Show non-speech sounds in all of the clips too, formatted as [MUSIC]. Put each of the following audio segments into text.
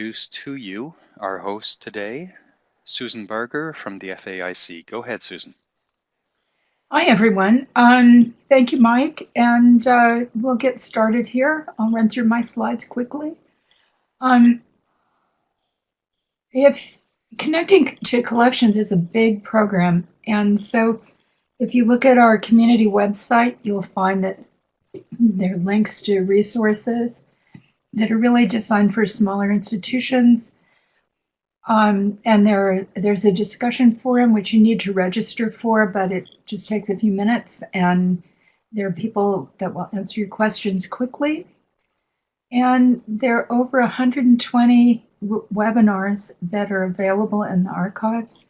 introduce to you our host today, Susan Barger from the FAIC. Go ahead, Susan. Hi, everyone. Um, thank you, Mike. And uh, we'll get started here. I'll run through my slides quickly. Um, if connecting to collections is a big program, and so if you look at our community website, you'll find that there are links to resources that are really designed for smaller institutions. Um, and there, there's a discussion forum which you need to register for, but it just takes a few minutes. And there are people that will answer your questions quickly. And there are over 120 webinars that are available in the archives.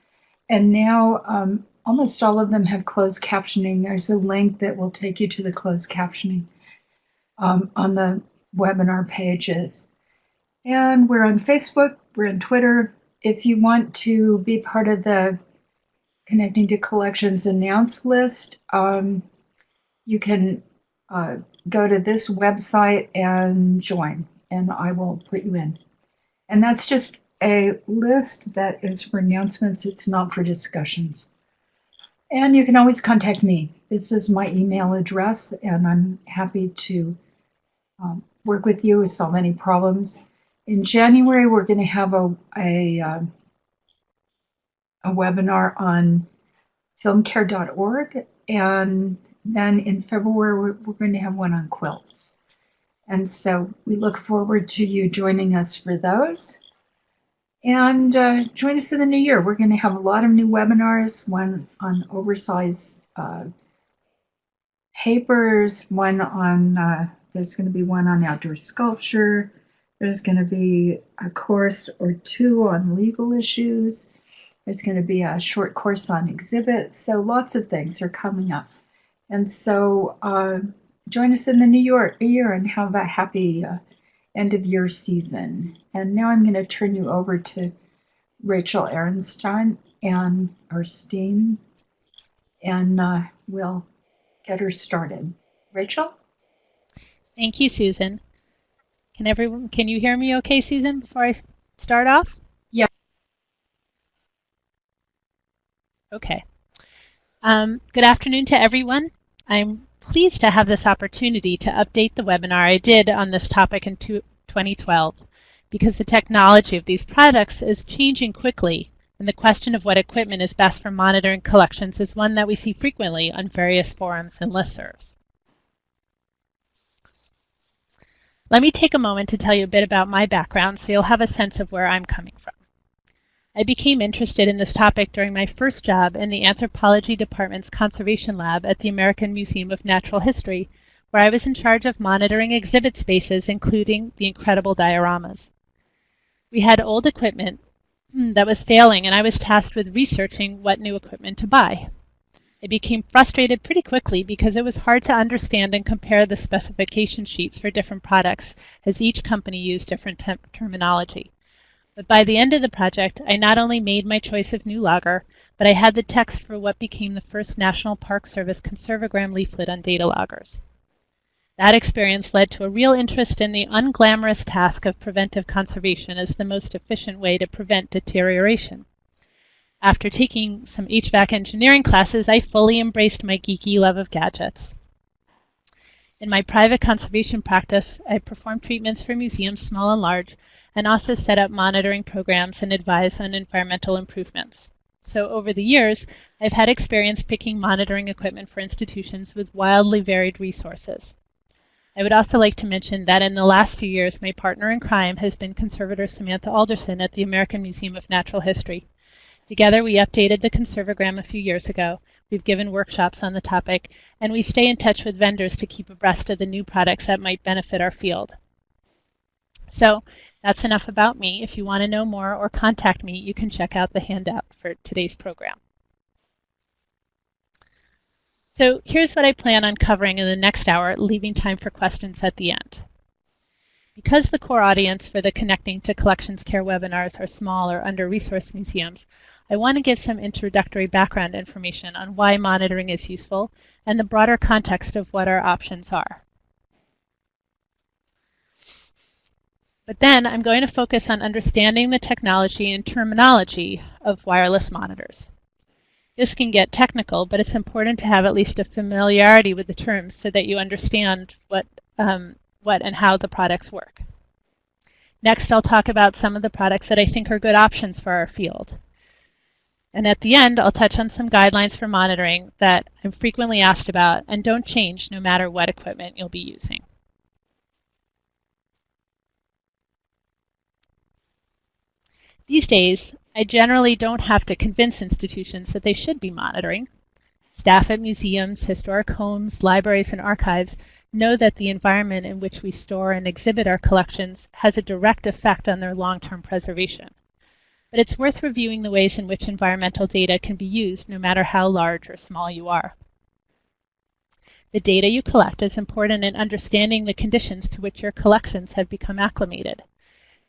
And now um, almost all of them have closed captioning. There's a link that will take you to the closed captioning um, on the webinar pages. And we're on Facebook, we're on Twitter. If you want to be part of the Connecting to Collections announce list, um, you can uh, go to this website and join, and I will put you in. And that's just a list that is for announcements, it's not for discussions. And you can always contact me. This is my email address, and I'm happy to um, work with you, solve many problems. In January, we're going to have a, a, um, a webinar on filmcare.org, and then in February, we're, we're going to have one on quilts. And so we look forward to you joining us for those. And uh, join us in the new year. We're going to have a lot of new webinars, one on oversized uh, papers, one on, uh, there's going to be one on outdoor sculpture. There's going to be a course or two on legal issues. There's going to be a short course on exhibits. So lots of things are coming up. And so uh, join us in the New York year and have a happy uh, end of year season. And now I'm going to turn you over to Rachel Arenstein and our steam, and uh, we'll get her started. Rachel? Thank you, Susan. Can everyone, can you hear me okay, Susan, before I start off? Yeah. Okay. Um, good afternoon to everyone. I'm pleased to have this opportunity to update the webinar I did on this topic in 2012 because the technology of these products is changing quickly and the question of what equipment is best for monitoring collections is one that we see frequently on various forums and listservs. Let me take a moment to tell you a bit about my background so you'll have a sense of where I'm coming from. I became interested in this topic during my first job in the Anthropology Department's Conservation Lab at the American Museum of Natural History, where I was in charge of monitoring exhibit spaces, including the incredible dioramas. We had old equipment hmm, that was failing, and I was tasked with researching what new equipment to buy. I became frustrated pretty quickly because it was hard to understand and compare the specification sheets for different products, as each company used different terminology. But by the end of the project, I not only made my choice of new logger, but I had the text for what became the first National Park Service conservagram leaflet on data loggers. That experience led to a real interest in the unglamorous task of preventive conservation as the most efficient way to prevent deterioration. After taking some HVAC engineering classes, I fully embraced my geeky love of gadgets. In my private conservation practice, I perform treatments for museums, small and large, and also set up monitoring programs and advise on environmental improvements. So over the years, I've had experience picking monitoring equipment for institutions with wildly varied resources. I would also like to mention that in the last few years, my partner in crime has been conservator Samantha Alderson at the American Museum of Natural History. Together, we updated the conservagram a few years ago. We've given workshops on the topic, and we stay in touch with vendors to keep abreast of the new products that might benefit our field. So that's enough about me. If you want to know more or contact me, you can check out the handout for today's program. So here's what I plan on covering in the next hour, leaving time for questions at the end. Because the core audience for the Connecting to Collections Care webinars are small or under-resourced museums, I want to give some introductory background information on why monitoring is useful and the broader context of what our options are. But then I'm going to focus on understanding the technology and terminology of wireless monitors. This can get technical, but it's important to have at least a familiarity with the terms so that you understand what, um, what and how the products work. Next, I'll talk about some of the products that I think are good options for our field. And at the end, I'll touch on some guidelines for monitoring that I'm frequently asked about and don't change no matter what equipment you'll be using. These days, I generally don't have to convince institutions that they should be monitoring. Staff at museums, historic homes, libraries, and archives know that the environment in which we store and exhibit our collections has a direct effect on their long-term preservation. But it's worth reviewing the ways in which environmental data can be used no matter how large or small you are. The data you collect is important in understanding the conditions to which your collections have become acclimated.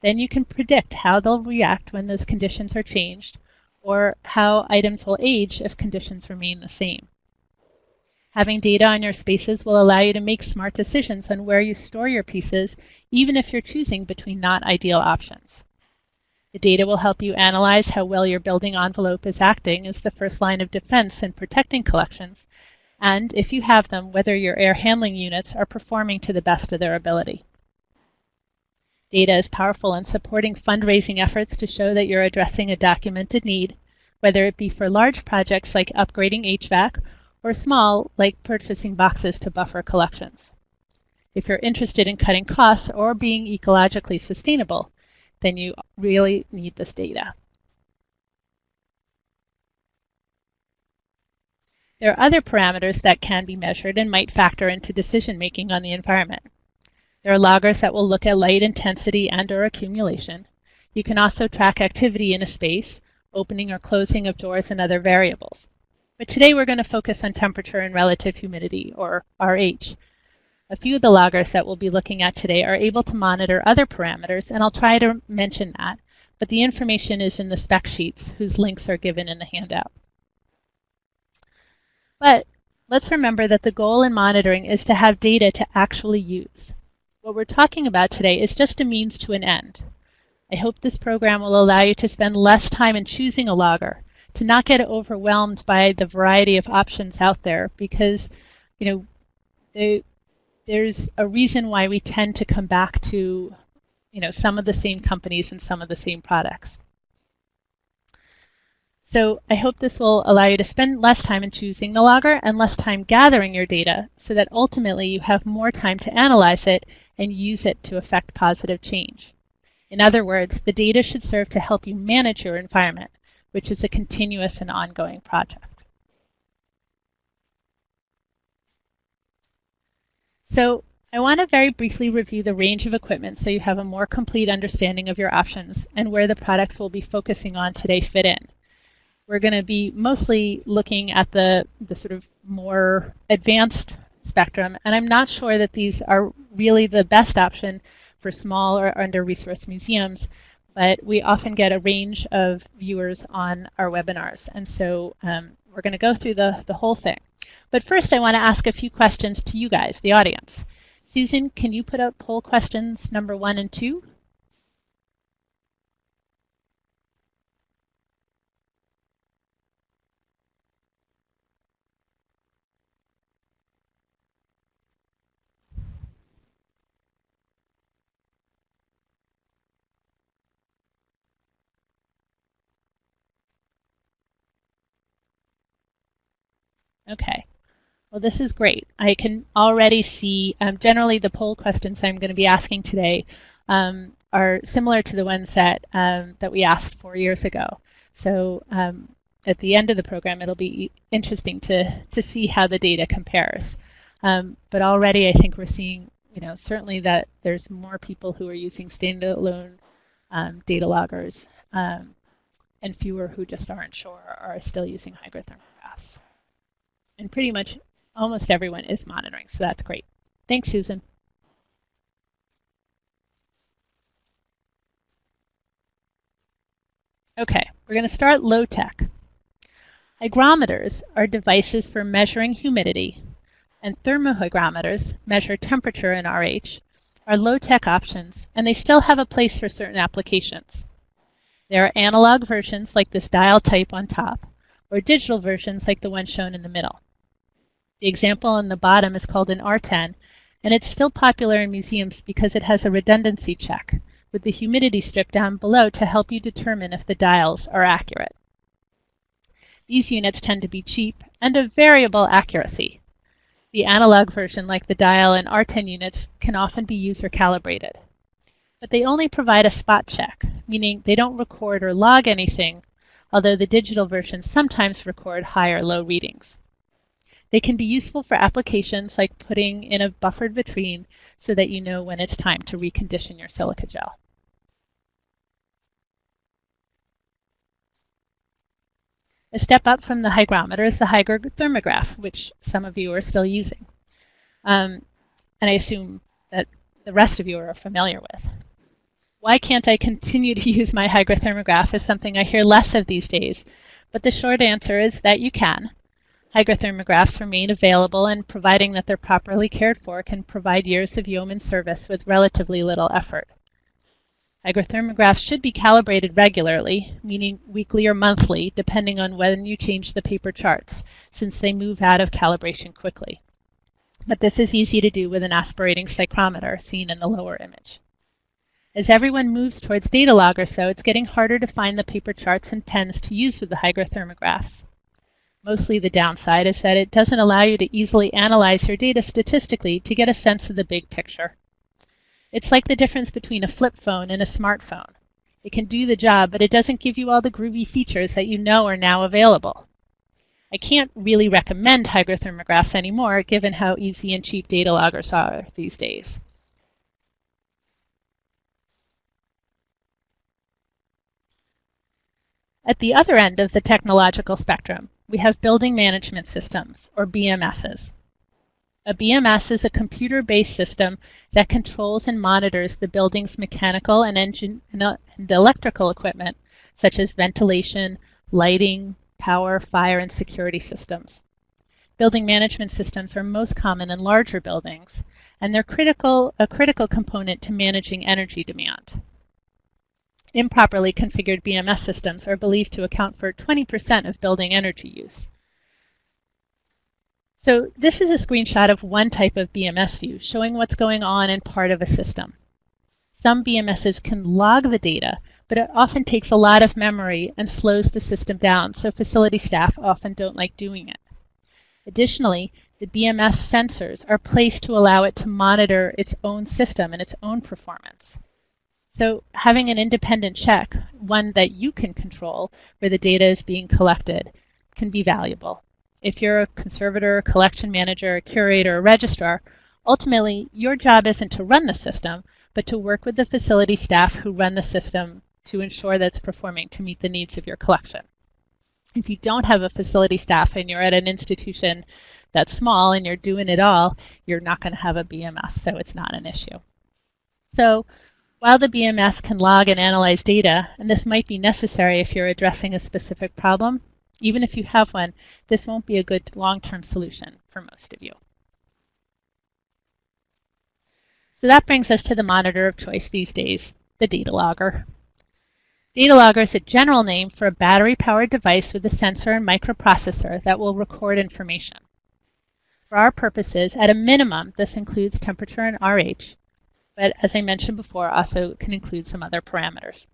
Then you can predict how they'll react when those conditions are changed or how items will age if conditions remain the same. Having data on your spaces will allow you to make smart decisions on where you store your pieces, even if you're choosing between not ideal options. The data will help you analyze how well your building envelope is acting as the first line of defense in protecting collections, and if you have them, whether your air handling units are performing to the best of their ability. Data is powerful in supporting fundraising efforts to show that you're addressing a documented need, whether it be for large projects like upgrading HVAC or small like purchasing boxes to buffer collections. If you're interested in cutting costs or being ecologically sustainable, then you really need this data. There are other parameters that can be measured and might factor into decision making on the environment. There are loggers that will look at light intensity and or accumulation. You can also track activity in a space, opening or closing of doors and other variables. But today we're going to focus on temperature and relative humidity, or RH. A few of the loggers that we'll be looking at today are able to monitor other parameters, and I'll try to mention that, but the information is in the spec sheets, whose links are given in the handout. But let's remember that the goal in monitoring is to have data to actually use. What we're talking about today is just a means to an end. I hope this program will allow you to spend less time in choosing a logger, to not get overwhelmed by the variety of options out there because, you know, they, there's a reason why we tend to come back to, you know, some of the same companies and some of the same products. So I hope this will allow you to spend less time in choosing the logger and less time gathering your data so that ultimately you have more time to analyze it and use it to affect positive change. In other words, the data should serve to help you manage your environment, which is a continuous and ongoing project. So I want to very briefly review the range of equipment so you have a more complete understanding of your options and where the products we'll be focusing on today fit in we're going to be mostly looking at the, the sort of more advanced spectrum. And I'm not sure that these are really the best option for small or under-resourced museums, but we often get a range of viewers on our webinars. And so um, we're going to go through the, the whole thing. But first, I want to ask a few questions to you guys, the audience. Susan, can you put up poll questions number one and two? Okay. Well, this is great. I can already see, um, generally the poll questions I'm going to be asking today um, are similar to the ones that, um, that we asked four years ago. So um, at the end of the program, it'll be interesting to, to see how the data compares. Um, but already I think we're seeing, you know, certainly that there's more people who are using standalone um, data loggers and fewer who just aren't sure or are still using hygrothermographs and pretty much almost everyone is monitoring, so that's great. Thanks, Susan. Okay, we're going to start low tech. Hygrometers are devices for measuring humidity, and thermohygrometers measure temperature and RH, are low-tech options, and they still have a place for certain applications. There are analog versions like this dial type on top, or digital versions like the one shown in the middle. The example on the bottom is called an R10, and it's still popular in museums because it has a redundancy check, with the humidity strip down below to help you determine if the dials are accurate. These units tend to be cheap and of variable accuracy, the analog version, like the dial and R10 units, can often be user calibrated. But they only provide a spot check, meaning they don't record or log anything, although the digital versions sometimes record high or low readings. They can be useful for applications like putting in a buffered vitrine so that you know when it's time to recondition your silica gel. A step up from the hygrometer is the hygrothermograph, which some of you are still using. Um, and I assume that the rest of you are familiar with. Why can't I continue to [LAUGHS] use my hygrothermograph is something I hear less of these days, but the short answer is that you can. Hygrothermographs remain available and providing that they're properly cared for can provide years of yeoman service with relatively little effort. Hygrothermographs should be calibrated regularly, meaning weekly or monthly, depending on when you change the paper charts, since they move out of calibration quickly. But this is easy to do with an aspirating psychrometer, seen in the lower image. As everyone moves towards data log or so, it's getting harder to find the paper charts and pens to use with the hygrothermographs. Mostly the downside is that it doesn't allow you to easily analyze your data statistically to get a sense of the big picture. It's like the difference between a flip phone and a smartphone. It can do the job, but it doesn't give you all the groovy features that you know are now available. I can't really recommend hygrothermographs anymore, given how easy and cheap data loggers are these days. At the other end of the technological spectrum, we have building management systems, or BMSs. A BMS is a computer-based system that controls and monitors the building's mechanical and, engine, and electrical equipment, such as ventilation, lighting, power, fire, and security systems. Building management systems are most common in larger buildings, and they're critical, a critical component to managing energy demand. Improperly configured BMS systems are believed to account for 20% of building energy use. So this is a screenshot of one type of BMS view showing what's going on in part of a system. Some BMSs can log the data, but it often takes a lot of memory and slows the system down, so facility staff often don't like doing it. Additionally, the BMS sensors are placed to allow it to monitor its own system and its own performance. So having an independent check, one that you can control, where the data is being collected, can be valuable. If you're a conservator, collection manager, curator, a registrar, ultimately your job isn't to run the system, but to work with the facility staff who run the system to ensure that it's performing to meet the needs of your collection. If you don't have a facility staff and you're at an institution that's small and you're doing it all, you're not going to have a BMS, so it's not an issue. So while the BMS can log and analyze data, and this might be necessary if you're addressing a specific problem, even if you have one, this won't be a good long-term solution for most of you. So that brings us to the monitor of choice these days, the data logger. Data logger is a general name for a battery-powered device with a sensor and microprocessor that will record information. For our purposes, at a minimum, this includes temperature and RH, but as I mentioned before, also can include some other parameters.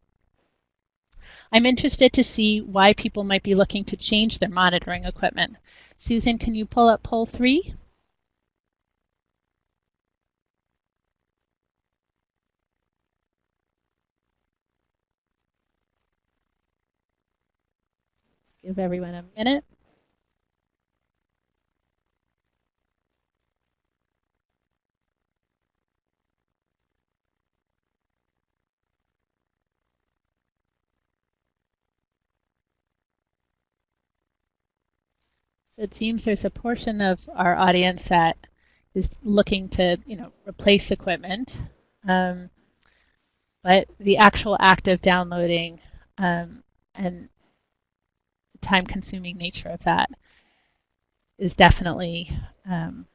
I'm interested to see why people might be looking to change their monitoring equipment. Susan, can you pull up poll three? Give everyone a minute. It seems there's a portion of our audience that is looking to, you know, replace equipment. Um, but the actual act of downloading um, and the time-consuming nature of that is definitely um,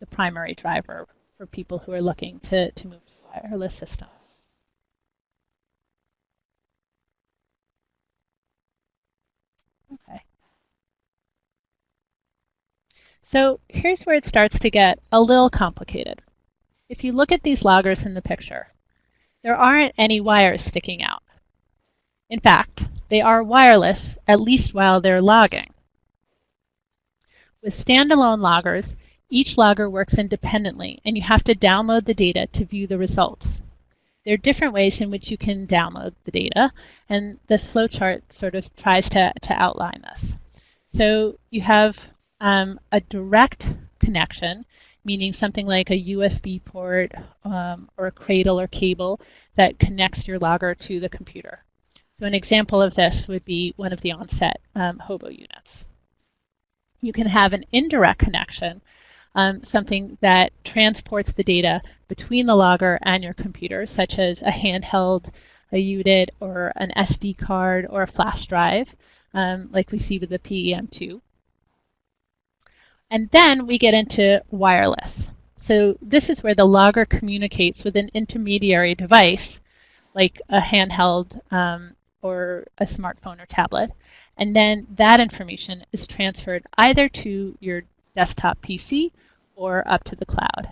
the primary driver for people who are looking to, to move to wireless system. Okay. So here's where it starts to get a little complicated. If you look at these loggers in the picture, there aren't any wires sticking out. In fact, they are wireless, at least while they're logging. With standalone loggers, each logger works independently, and you have to download the data to view the results. There are different ways in which you can download the data, and this flowchart sort of tries to, to outline this. So you have um, a direct connection, meaning something like a USB port um, or a cradle or cable that connects your logger to the computer. So an example of this would be one of the onset um, hobo units. You can have an indirect connection, um, something that transports the data between the logger and your computer, such as a handheld, a UDIT, or an SD card, or a flash drive, um, like we see with the PEM2. And then we get into wireless. So this is where the logger communicates with an intermediary device, like a handheld um, or a smartphone or tablet. And then that information is transferred either to your desktop PC or up to the cloud.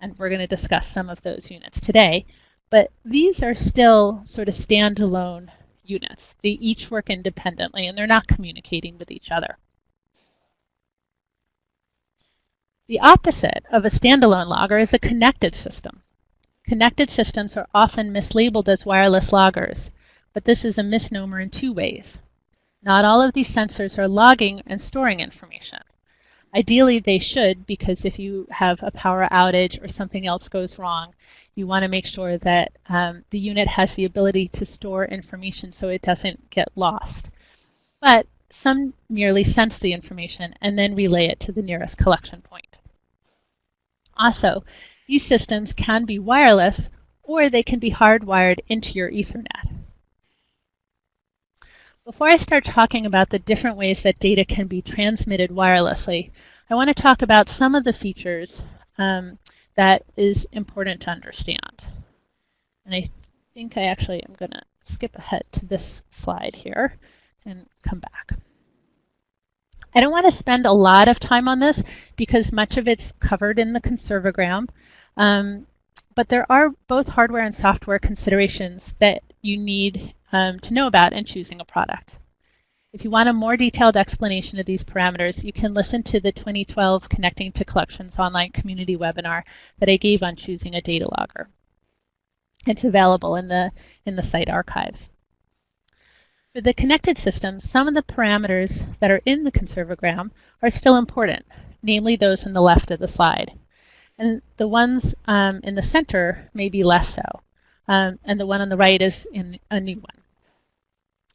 And we're going to discuss some of those units today. But these are still sort of standalone units. They each work independently and they're not communicating with each other. The opposite of a standalone logger is a connected system. Connected systems are often mislabeled as wireless loggers, but this is a misnomer in two ways. Not all of these sensors are logging and storing information. Ideally, they should, because if you have a power outage or something else goes wrong, you want to make sure that um, the unit has the ability to store information so it doesn't get lost. But some merely sense the information and then relay it to the nearest collection point. Also, these systems can be wireless or they can be hardwired into your Ethernet. Before I start talking about the different ways that data can be transmitted wirelessly, I want to talk about some of the features um, that is important to understand. And I think I actually am going to skip ahead to this slide here and come back. I don't want to spend a lot of time on this because much of it's covered in the conservagram. Um, but there are both hardware and software considerations that you need um, to know about in choosing a product. If you want a more detailed explanation of these parameters, you can listen to the 2012 Connecting to Collections online community webinar that I gave on choosing a data logger. It's available in the, in the site archives. For the connected systems, some of the parameters that are in the conservagram are still important, namely those in the left of the slide. And the ones um, in the center may be less so um, and the one on the right is in a new one.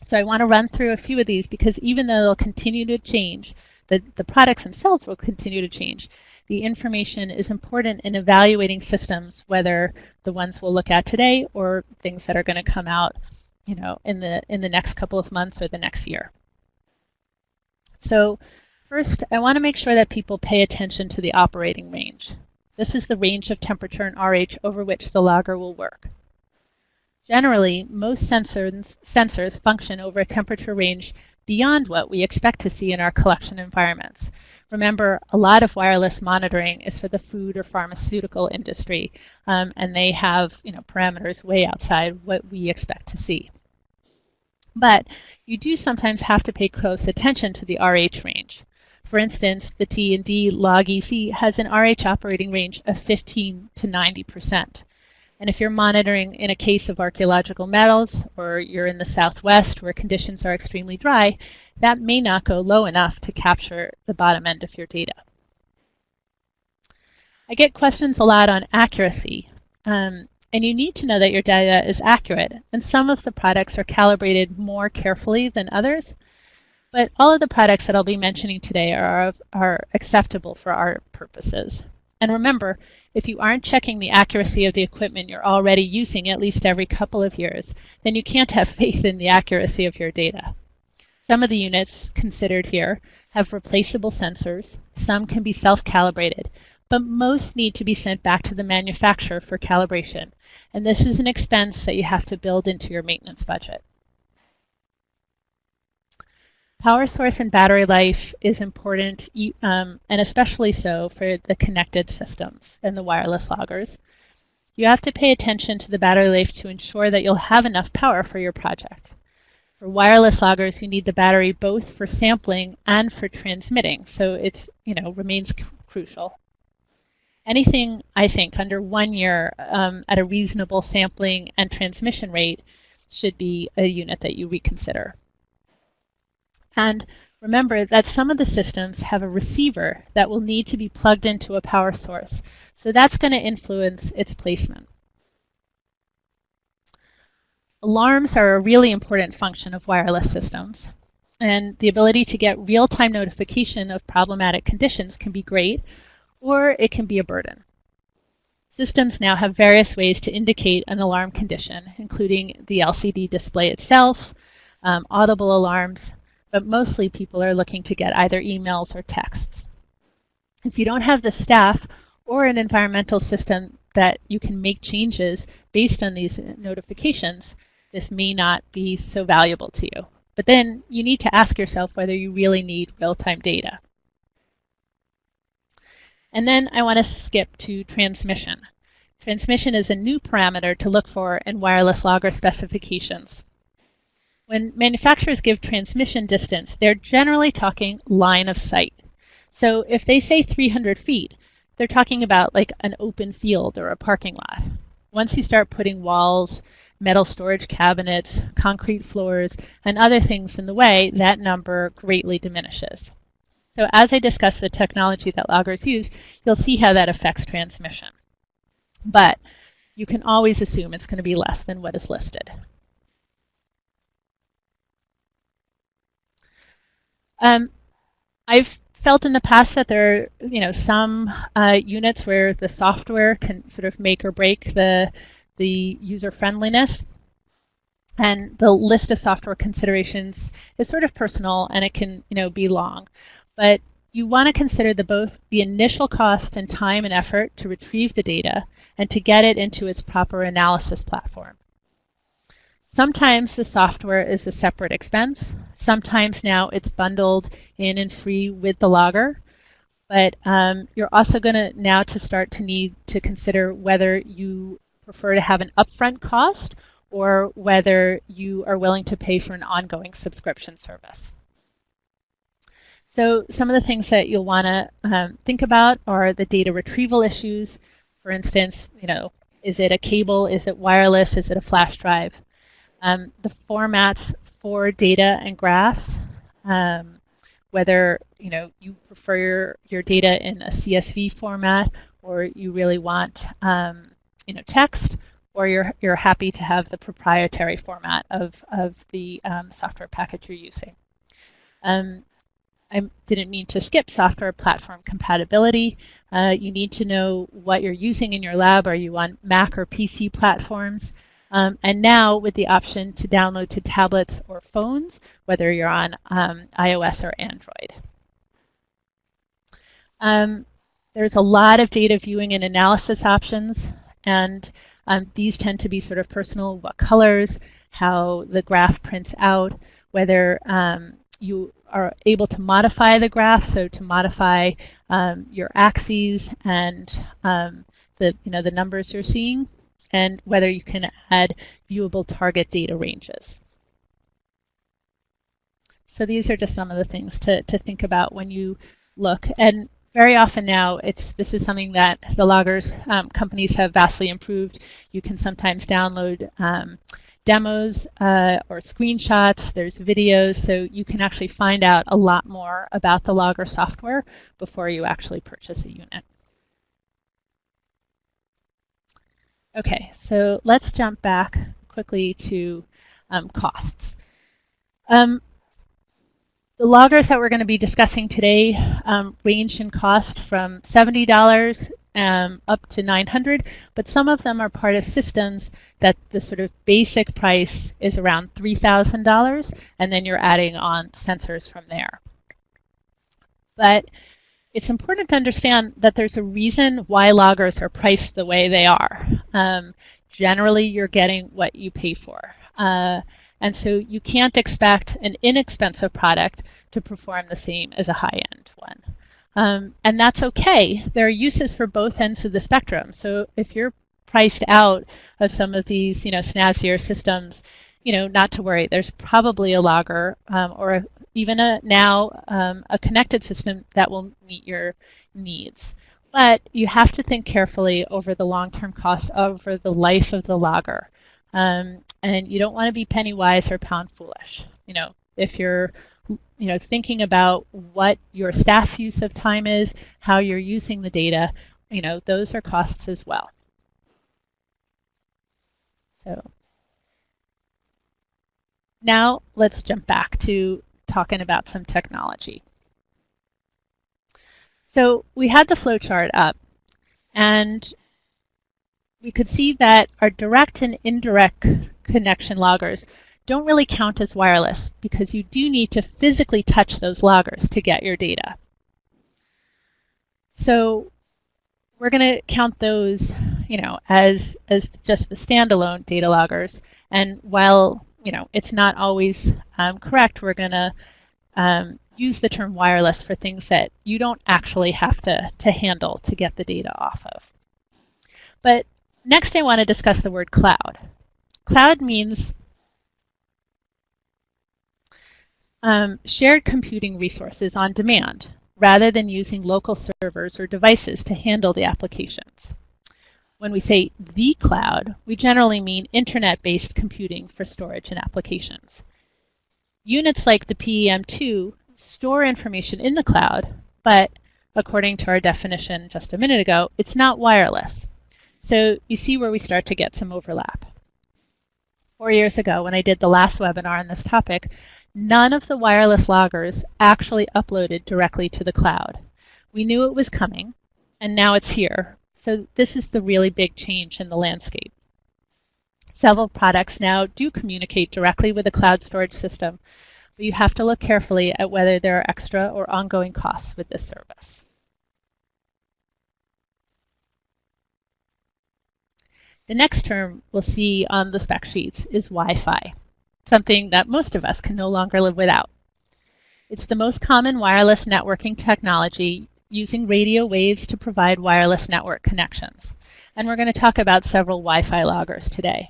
So I want to run through a few of these because even though they'll continue to change, the, the products themselves will continue to change. The information is important in evaluating systems, whether the ones we'll look at today or things that are going to come out you know, in the, in the next couple of months or the next year. So first, I want to make sure that people pay attention to the operating range. This is the range of temperature and RH over which the logger will work. Generally, most sensors, sensors function over a temperature range beyond what we expect to see in our collection environments. Remember, a lot of wireless monitoring is for the food or pharmaceutical industry, um, and they have you know, parameters way outside what we expect to see. But you do sometimes have to pay close attention to the RH range. For instance, the T&D log EC has an RH operating range of 15 to 90 percent. And if you're monitoring in a case of archaeological metals or you're in the southwest where conditions are extremely dry, that may not go low enough to capture the bottom end of your data. I get questions a lot on accuracy. Um, and you need to know that your data is accurate. And some of the products are calibrated more carefully than others. But all of the products that I'll be mentioning today are, are acceptable for our purposes. And remember, if you aren't checking the accuracy of the equipment you're already using at least every couple of years, then you can't have [LAUGHS] faith in the accuracy of your data. Some of the units considered here have replaceable sensors. Some can be self-calibrated. but most need to be sent back to the manufacturer for calibration. And this is an expense that you have to build into your maintenance budget. Power source and battery life is important, um, and especially so for the connected systems and the wireless loggers. You have to pay attention to the battery life to ensure that you'll have enough power for your project. For wireless loggers, you need the battery both for sampling and for transmitting, so it's you know remains crucial. Anything I think under one year um, at a reasonable sampling and transmission rate should be a unit that you reconsider. And remember that some of the systems have a receiver that will need to be plugged into a power source. So that's going to influence its placement. Alarms are a really important function of wireless systems. And the ability to get real-time notification of problematic conditions can be great, or it can be a burden. Systems now have various ways to indicate an alarm condition, including the LCD display itself, um, audible alarms, but mostly people are looking to get either emails or texts. If you don't have the staff or an environmental system that you can make changes based on these notifications, this may not be so valuable to you. But then you need to ask yourself whether you really need real-time data. And then I want to skip to transmission. Transmission is a new parameter to look for in wireless logger specifications. When manufacturers give transmission distance, they're generally talking line of sight. So if they say 300 feet, they're talking about like an open field or a parking lot. Once you start putting walls, metal storage cabinets, concrete floors, and other things in the way, that number greatly diminishes. So as I discuss the technology that loggers use, you'll see how that affects transmission. But you can always assume it's going to be less than what is listed. Um, I've felt in the past that there are, you know, some uh, units where the software can sort of make or break the the user friendliness. And the list of software considerations is sort of personal and it can, you know, be long. But you want to consider the both the initial cost and time and effort to retrieve the data and to get it into its proper analysis platform. Sometimes the software is a separate expense. Sometimes now it's bundled in and free with the logger. But um, you're also going to now to start to need to consider whether you prefer to have an upfront cost or whether you are willing to pay for an ongoing subscription service. So some of the things that you'll want to um, think about are the data retrieval issues. For instance, you know, is it a cable? Is it wireless? Is it a flash drive? Um, the formats for data and graphs, um, whether you know you prefer your, your data in a CSV format or you really want um, you know text, or you're you're happy to have the proprietary format of of the um, software package you're using. Um, I didn't mean to skip software platform compatibility. Uh, you need to know what you're using in your lab. Are you on Mac or PC platforms? Um, and now with the option to download to tablets or phones, whether you're on um, iOS or Android. Um, there's a lot of data viewing and analysis options, and um, these tend to be sort of personal, what colors, how the graph prints out, whether um, you are able to modify the graph, so to modify um, your axes and the, you know, the numbers you're seeing and whether you can add viewable target data ranges. So these are just some of the things to, to think about when you look. And very often now, it's this is something that the loggers um, companies have vastly improved. You can sometimes download um, demos uh, or screenshots. There's videos, so you can actually find out a lot more about the logger software before you actually purchase a unit. Okay, so let's jump back quickly to um, costs. Um, the loggers that we're going to be discussing today um, range in cost from $70 um, up to 900 but some of them are part of systems that the sort of basic price is around $3,000, and then you're adding on sensors from there. But it's important to understand that there's a reason why loggers are priced the way they are. Um, generally, you're getting what you pay for. Uh, and so you can't expect an inexpensive product to perform the same as a high-end one. Um, and that's okay. There are uses for both ends of the spectrum. So if you're priced out of some of these, you know, snazzier systems, you know, not to worry. There's probably a logger um, or a, even a now um, a connected system that will meet your needs. But you have to think carefully over the long-term costs over the life of the logger. Um, and you don't want to be penny wise or pound foolish. You know, if you're you know, thinking about what your staff use of time is, how you're using the data, you know, those are costs as well. So now let's jump back to talking about some technology. So we had the flowchart up and we could see that our direct and indirect connection loggers don't really count as wireless because you do need to physically touch those loggers to get your data. So we're going to count those, you know, as as just the standalone data loggers. And while you know it's not always um, correct, we're going to um, use the term wireless for things that you don't actually have to to handle to get the data off of. But next, I want to discuss the word cloud. Cloud means um, shared computing resources on demand rather than using local servers or devices to handle the applications. When we say the cloud, we generally mean internet-based computing for storage and applications. Units like the PEM2 store information in the cloud, but according to our definition just a minute ago, it's not wireless. So you see where we start to get some overlap. Four years ago, when I did the last webinar on this topic, None of the wireless loggers actually uploaded directly to the cloud. We knew it was coming, and now it's here. So this is the really big change in the landscape. Several products now do communicate directly with a cloud storage system, but you have to look carefully at whether there are extra or ongoing costs with this service. The next term we'll see on the spec sheets is Wi-Fi something that most of us can no longer live without. It's the most common wireless networking technology using radio waves to provide wireless network connections. And we're going to talk about several Wi-Fi loggers today.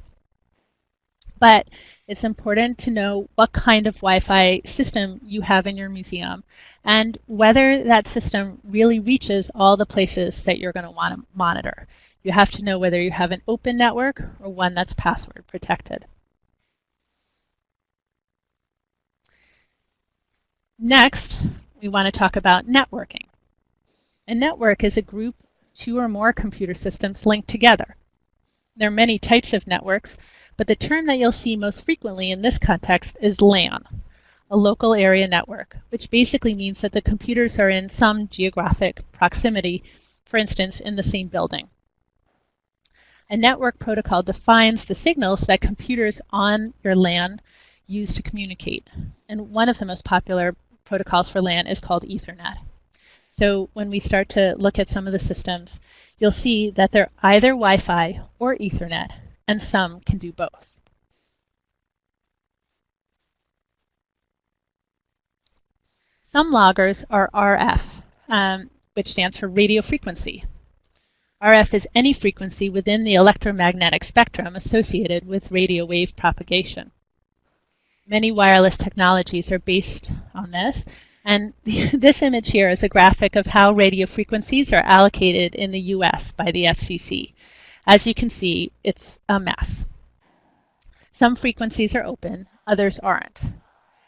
But it's important to know what kind of Wi-Fi system you have in your museum and whether that system really reaches all the places that you're going to want to monitor. You have to know whether you have an open network or one that's password protected. Next, we want to talk about networking. A network is a group, two or more computer systems linked together. There are many types of networks, but the term that you'll see most frequently in this context is LAN, a local area network, which basically means that the computers are in some geographic proximity, for instance, in the same building. A network protocol defines the signals that computers on your LAN use to communicate. And one of the most popular protocols for LAN is called Ethernet. So when we start to look at some of the systems, you'll see that they're either Wi-Fi or Ethernet, and some can do both. Some loggers are RF, um, which stands for radio frequency. RF is any frequency within the electromagnetic spectrum associated with radio wave propagation. Many wireless technologies are based on this. And [LAUGHS] this image here is a graphic of how radio frequencies are allocated in the US by the FCC. As you can see, it's a mess. Some frequencies are open, others aren't.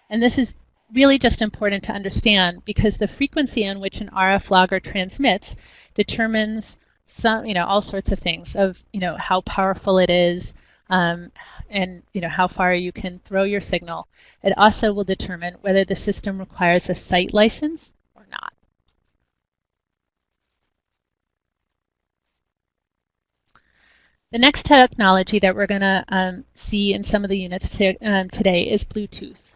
And this is really just important to understand because the frequency on which an RF logger transmits determines some, you know, all sorts of things of, you know, how powerful it is, um, and you know how far you can throw your signal. It also will determine whether the system requires a site license or not. The next technology that we're going to um, see in some of the units to, um, today is Bluetooth.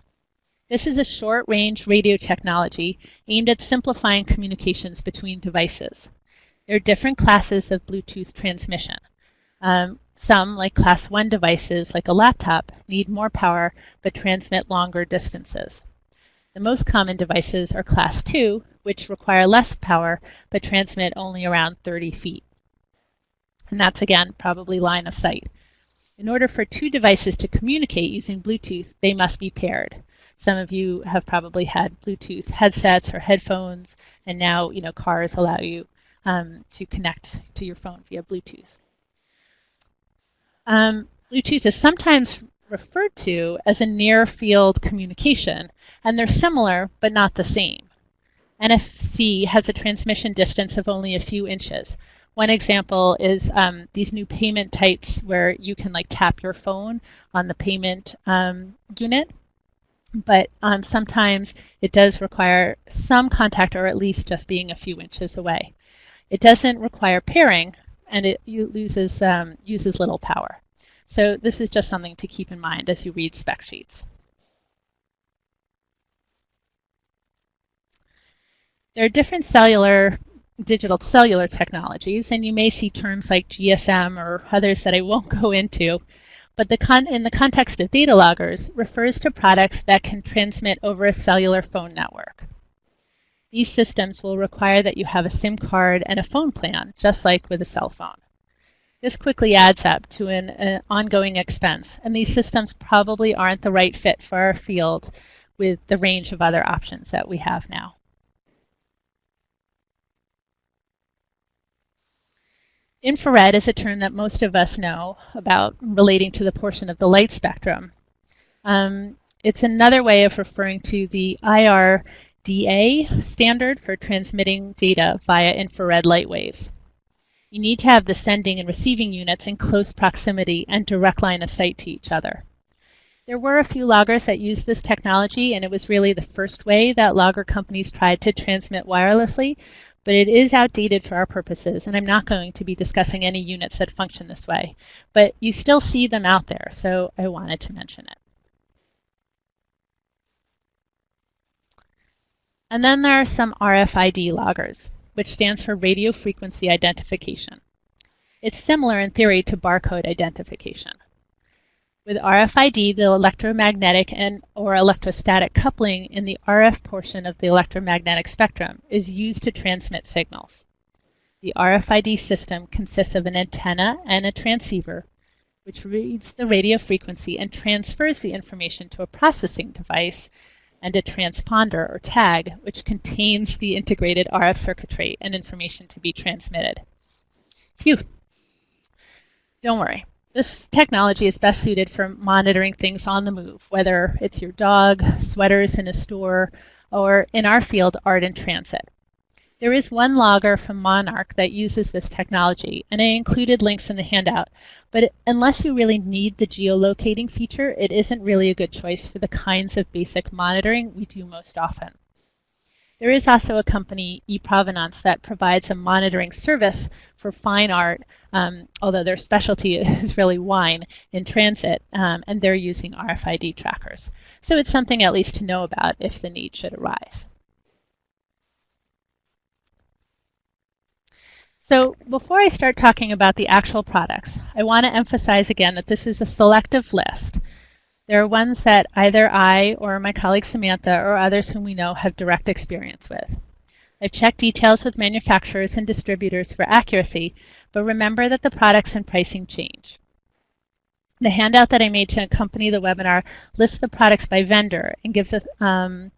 This is a short-range radio technology aimed at simplifying communications between devices. There are different classes of Bluetooth transmission. Um, some, like class 1 devices, like a laptop, need more power but transmit longer distances. The most common devices are class 2, which require less power but transmit only around 30 feet. And that's, again, probably line of sight. In order for two devices to communicate using Bluetooth, they must be paired. Some of you have probably had Bluetooth headsets or headphones, and now you know cars allow you um, to connect to your phone via Bluetooth. Um, Bluetooth is sometimes referred to as a near field communication, and they're similar but not the same. NFC has a transmission distance of only a few inches. One example is um, these new payment types where you can like tap your phone on the payment um, unit but um, sometimes it does require some contact or at least just being a few inches away. It doesn't require pairing and it loses, um, uses little power. So this is just something to keep in mind as you read spec sheets. There are different cellular, digital cellular technologies, and you may see terms like GSM or others that I won't [LAUGHS] go into but the con in the context of data loggers refers to products that can transmit over a cellular phone network. These systems will require that you have a SIM card and a phone plan, just like with a cell phone. This quickly adds up to an, an ongoing expense, and these systems probably aren't the right fit for our field with the range of other options that we have now. Infrared is a term that most of us know about relating to the portion of the light spectrum. Um, it's another way of referring to the IRDA standard for transmitting data via infrared light waves. You need to have the sending and receiving units in close proximity and direct line of sight to each other. There were a few loggers that used this technology, and it was really the first way that logger companies tried to transmit wirelessly, but it is outdated for our purposes, and I'm not going to be discussing any units that function this way. But you still see them out there, so I wanted to mention it. And then there are some RFID loggers, which stands for radio frequency identification. It's similar in theory to barcode identification. With RFID, the electromagnetic and or electrostatic coupling in the RF portion of the electromagnetic spectrum is used to transmit signals. The RFID system consists of an antenna and a transceiver, which reads the radio frequency and transfers the information to a processing device, and a transponder or tag, which contains the integrated RF circuitry and information to be transmitted. Phew. Don't worry. This technology is best suited for monitoring things on the move, whether it's your dog, sweaters in a store, or in our field, art in transit. There is one logger from Monarch that uses this technology, and I included links in the handout. But unless you really need the geolocating feature, it isn't really a good choice for the kinds of basic monitoring we do most often. There is also a company, eProvenance, that provides a monitoring service for fine art, um, although their specialty [LAUGHS] is really wine in transit, um, and they're using RFID trackers. So it's something at least to know about if the need should arise. So before I start talking about the actual products, I want to emphasize again that this is a selective list. There are ones that either I or my colleague Samantha or others whom we know have direct experience with. I've checked details with manufacturers and distributors for accuracy, but remember that the products and pricing change. The handout that I made to accompany the webinar lists the products by vendor and gives um,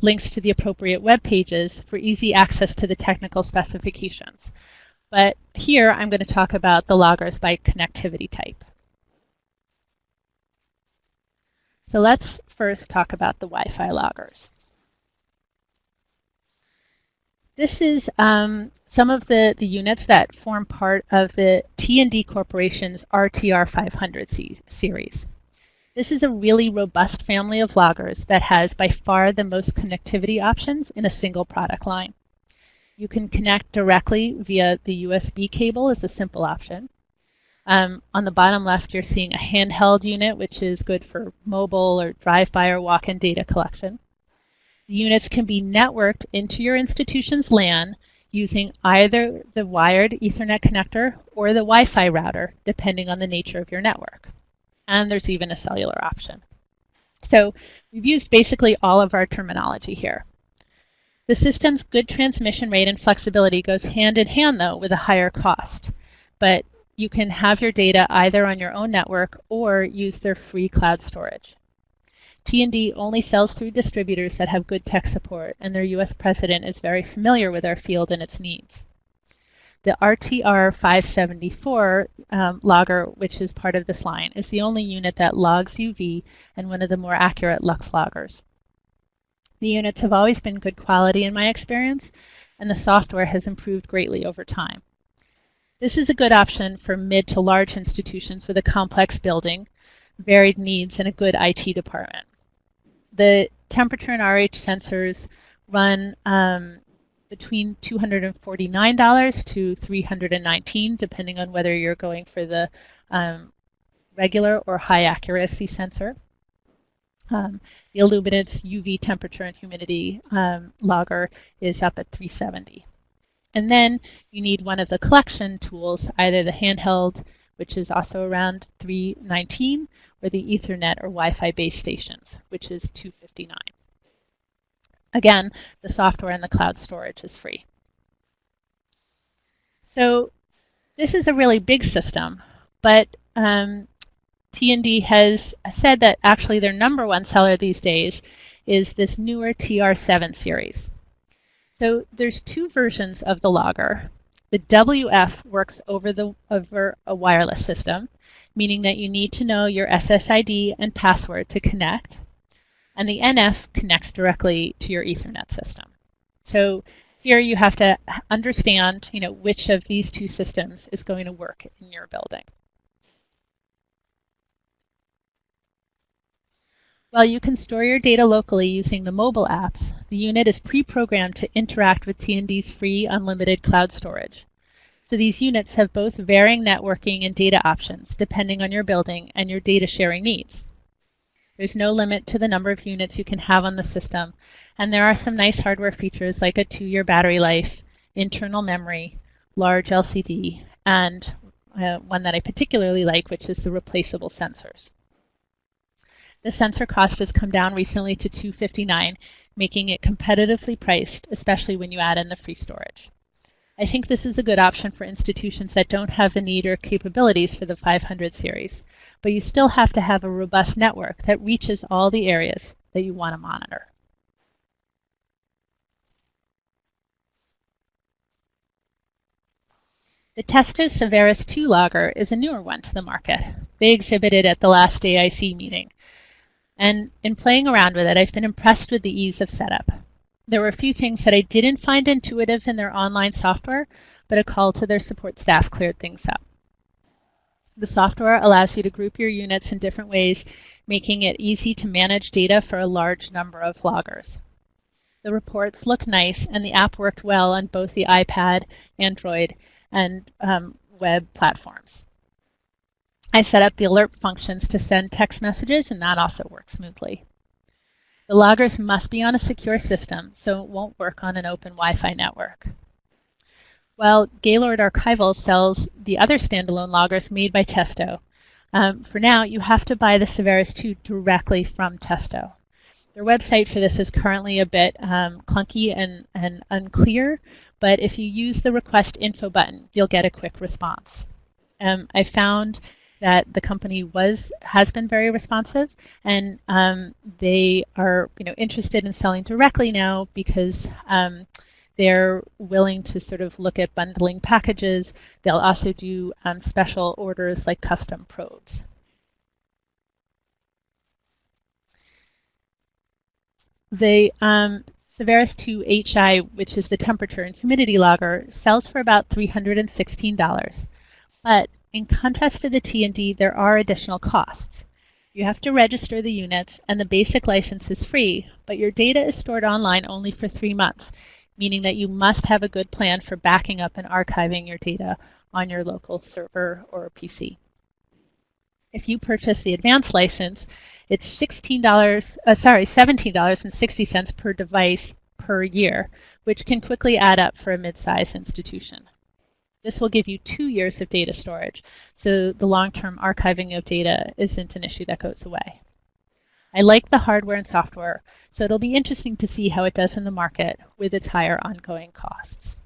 links to the appropriate web pages for easy access to the technical specifications. But here I'm going to talk about the loggers by connectivity type. So let's first talk about the Wi-Fi loggers. This is um, some of the, the units that form part of the T&D Corporation's RTR 500 series. This is a really robust family of loggers that has by far the most connectivity options in a single product line. You can connect directly via the USB cable as a simple option. Um, on the bottom left, you're seeing a handheld unit, which is good for mobile or drive-by or walk-in data collection. The units can be networked into your institution's LAN using either the wired Ethernet connector or the Wi-Fi router, depending on the nature of your network. And there's even a cellular option. So we've used basically all of our terminology here. The system's good transmission rate and flexibility goes hand in hand, though, with a higher cost. But you can have your data either on your own network or use their free cloud storage. T&D only sells through distributors that have good tech support, and their U.S. president is very familiar with our field and its needs. The RTR 574 um, logger, which is part of this line, is the only unit that logs UV and one of the more accurate Lux loggers. The units have always been good quality in my experience, and the software has improved greatly over time. This is a good option for mid to large institutions with a complex building, varied needs, and a good IT department. The temperature and RH sensors run um, between $249 to $319, depending on whether you're going for the um, regular or high accuracy sensor. Um, the Illuminance UV temperature and humidity um, logger is up at 370. And then you need one of the collection tools, either the handheld, which is also around 319, or the Ethernet or Wi-Fi base stations, which is 259. Again, the software and the cloud storage is free. So this is a really big system, but um, T&D has said that actually their number one seller these days is this newer TR7 series. So there's two versions of the logger. The WF works over the over a wireless system, meaning that you need to know your SSID and password to connect. And the NF connects directly to your Ethernet system. So here you have to understand, you know, which of these two systems is going to work in your building. While you can store your data locally using the mobile apps, the unit is pre-programmed to interact with T&D's free unlimited cloud storage. So these units have both varying networking and data options depending on your building and your data sharing needs. There's no limit to the number of units you can have on the system, and there are some nice hardware features like a two-year battery life, internal memory, large LCD, and uh, one that I particularly like, which is the replaceable sensors. The sensor cost has come down recently to 259 making it competitively priced, especially when you add in the free storage. I think this is a good option for institutions that don't have the need or capabilities for the 500 series, but you still have to have a robust network that reaches all the areas that you want to monitor. The Testo Saveris 2 logger is a newer one to the market. They exhibited at the last AIC meeting. And in playing around with it, I've been impressed with the ease of setup. There were a few things that I didn't find intuitive in their online software, but a call to their support staff cleared things up. The software allows you to group your units in different ways, making it easy to manage data for a large number of loggers. The reports look nice, and the app worked well on both the iPad, Android, and um, web platforms. I set up the alert functions to send text messages, and that also works smoothly. The loggers must be on a secure system, so it won't work on an open Wi-Fi network. While Gaylord Archival sells the other standalone loggers made by Testo, um, for now you have to buy the Saveris 2 directly from Testo. Their website for this is currently a bit um, clunky and, and unclear, but if you use the request info button, you'll get a quick response. Um, I found that the company was has been very responsive, and um, they are you know interested in selling directly now because um, they're willing to sort of look at bundling packages. They'll also do um, special orders like custom probes. The um, Saveris 2 HI, which is the temperature and humidity logger, sells for about $316. But in contrast to the T&D, there are additional costs. You have to register the units, and the basic license is free, but your data is stored online only for three months, meaning that you must have a good plan for backing up and archiving your data on your local server or PC. If you purchase the advanced license, it's $16, uh, sorry, $17.60 per device per year, which can quickly add up for a mid-sized institution. This will give you two years of data storage, so the long-term archiving of data isn't an issue that goes away. I like the hardware and software, so it'll be interesting to see how it does in the market with its higher ongoing costs.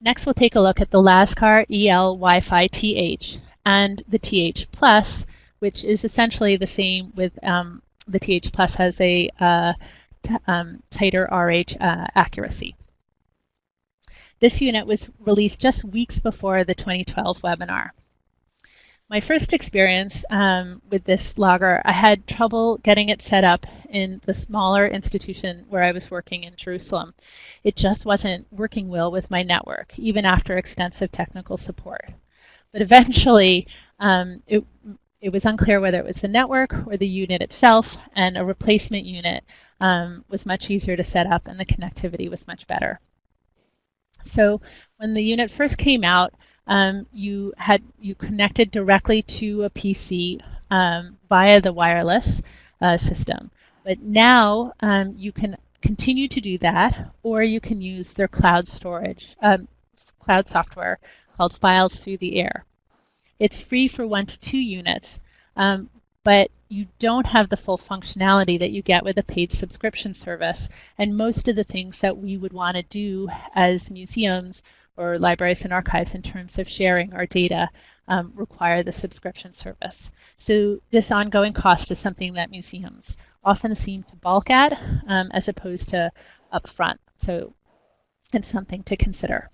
Next, we'll take a look at the LASCAR EL Wi-Fi TH and the TH Plus, which is essentially the same with um, the TH Plus has a uh, um, tighter RH uh, accuracy. This unit was released just weeks before the 2012 webinar. My first experience um, with this logger, I had trouble getting it set up in the smaller institution where I was working in Jerusalem. It just wasn't working well with my network, even after extensive technical support. But eventually, um, it, it was unclear whether it was the network or the unit itself, and a replacement unit um, was much easier to set up and the connectivity was much better. So when the unit first came out, um, you had you connected directly to a PC um, via the wireless uh, system. But now um, you can continue to do that, or you can use their cloud storage, um, cloud software called Files Through the Air. It's free for one to two units, um, but you don't have the full functionality that you get with a paid subscription service. And most of the things that we would want to do as museums or libraries and archives in terms of sharing our data um, require the subscription service. So this ongoing cost is something that museums often seem to balk at um, as opposed to upfront. So it's something to consider.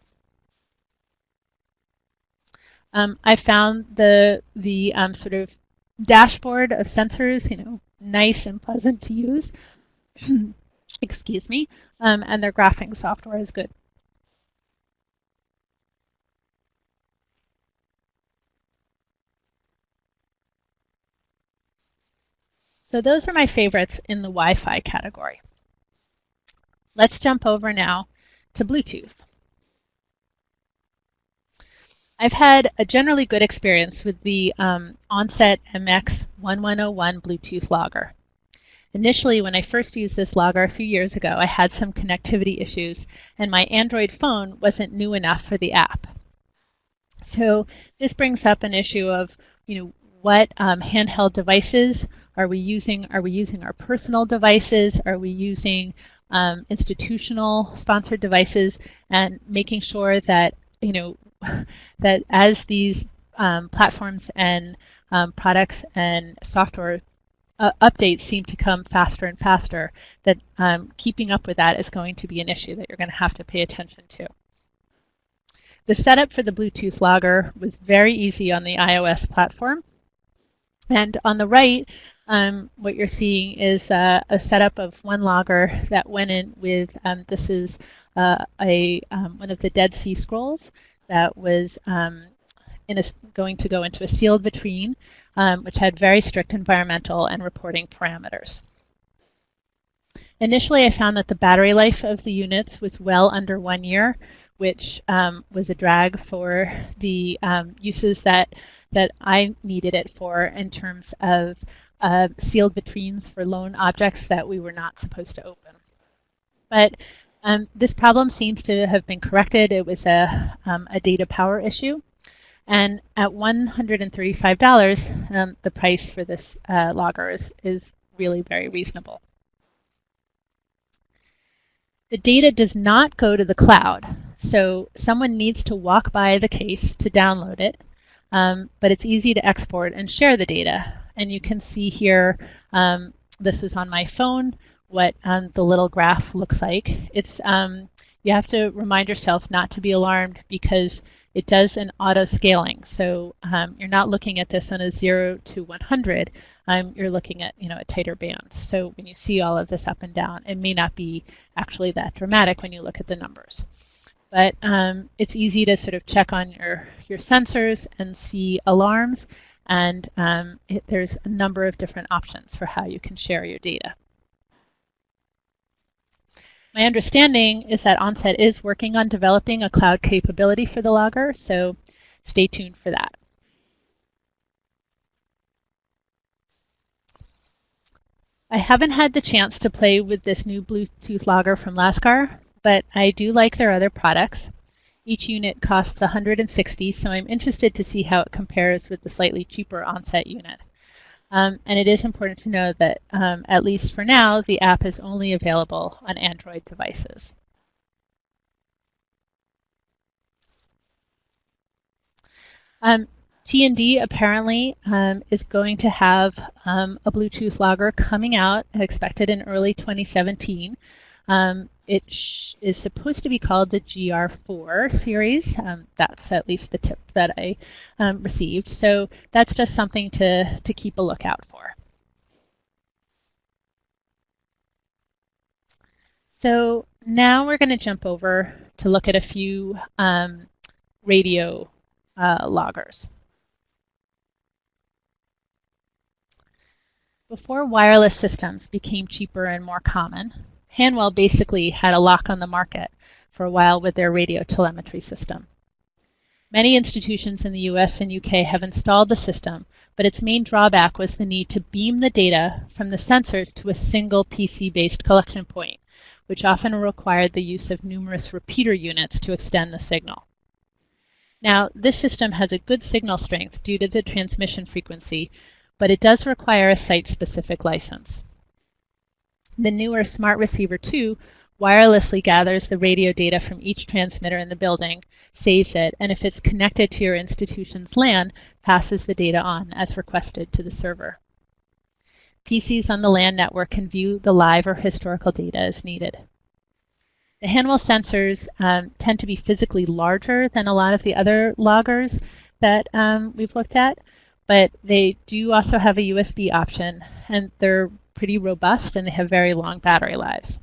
Um, I found the the um, sort of dashboard of sensors, you know, nice and pleasant to use. [CLEARS THROAT] Excuse me, um, and their graphing software is good. So those are my favorites in the Wi-Fi category. Let's jump over now to Bluetooth. I've had a generally good experience with the um, Onset MX1101 Bluetooth logger. Initially, when I first used this logger a few years ago, I had some connectivity issues, and my Android phone wasn't new enough for the app. So this brings up an issue of, you know, what um, handheld devices are we using? Are we using our personal devices? Are we using um, institutional sponsored devices? And making sure that you know [LAUGHS] that as these um, platforms and um, products and software uh, updates seem to come faster and faster, that um, keeping up with that is going to be an issue that you're going to have to pay attention to. The setup for the Bluetooth logger was very easy on the iOS platform. And on the right, um, what you're seeing is uh, a setup of one logger that went in with, um, this is uh, a um, one of the Dead Sea Scrolls that was um, a, going to go into a sealed vitrine, um, which had very strict environmental and reporting parameters. Initially, I found that the battery life of the units was well under one year, which um, was a drag for the uses that that I needed it for in terms of uh, sealed vitrines for loan objects that we were not supposed to open. But um, this problem seems to have been corrected. It was a, um, a data power issue. And at $135, um, the price for this uh, logger is, is really very reasonable. The data does not go to the cloud. So someone needs to walk by the case to download it um, but it's easy to export and share the data. And you can see here, um, this was on my phone, what um, the little graph looks like. It's um, You have to remind yourself not to be alarmed because it does an auto scaling. So um, you're not looking at this on a 0 to 100. Um, you're looking at you know a tighter band. So when you see all of this up and down, it may not be actually that dramatic when you look at the numbers. But um, it's easy to sort of check on your, your sensors and see alarms. And um, it, there's a number of different options for how you can share your data. My understanding is that Onset is working on developing a cloud capability for the logger, so stay tuned for that. I haven't had the chance to play with this new Bluetooth logger from Lascar, but I do like their other products. Each unit costs 160, so I'm interested to see how it compares with the slightly cheaper onset unit. Um, and it is important to know that, um, at least for now, the app is only available on Android devices. Um, T&D apparently um, is going to have um, a Bluetooth logger coming out, expected in early 2017. Um, it is supposed to be called the TR4 series. Um, that's at least the tip that I um, received. So that's just something to, to keep a lookout for. So now we're going to jump over to look at a few um, radio uh, loggers. Before wireless systems became cheaper and more common, Hanwell basically had a lock on the market for a while with their radio telemetry system. Many institutions in the US and UK have installed the system, but its main drawback was the need to beam the data from the sensors to a single PC-based collection point, which often required the use of numerous repeater units to extend the signal. Now, this system has a good signal strength due to the transmission frequency, but it does require a site-specific license. The newer Smart Receiver 2 wirelessly gathers the radio data from each transmitter in the building, saves it, and if it's connected to your institution's LAN, passes the data on as requested to the server. PCs on the LAN network can view the live or historical data as needed. The Hanwell sensors um, tend to be physically larger than a lot of the other loggers that um, we've looked at, but they do also have a USB option and they're pretty robust and they have very long battery lives.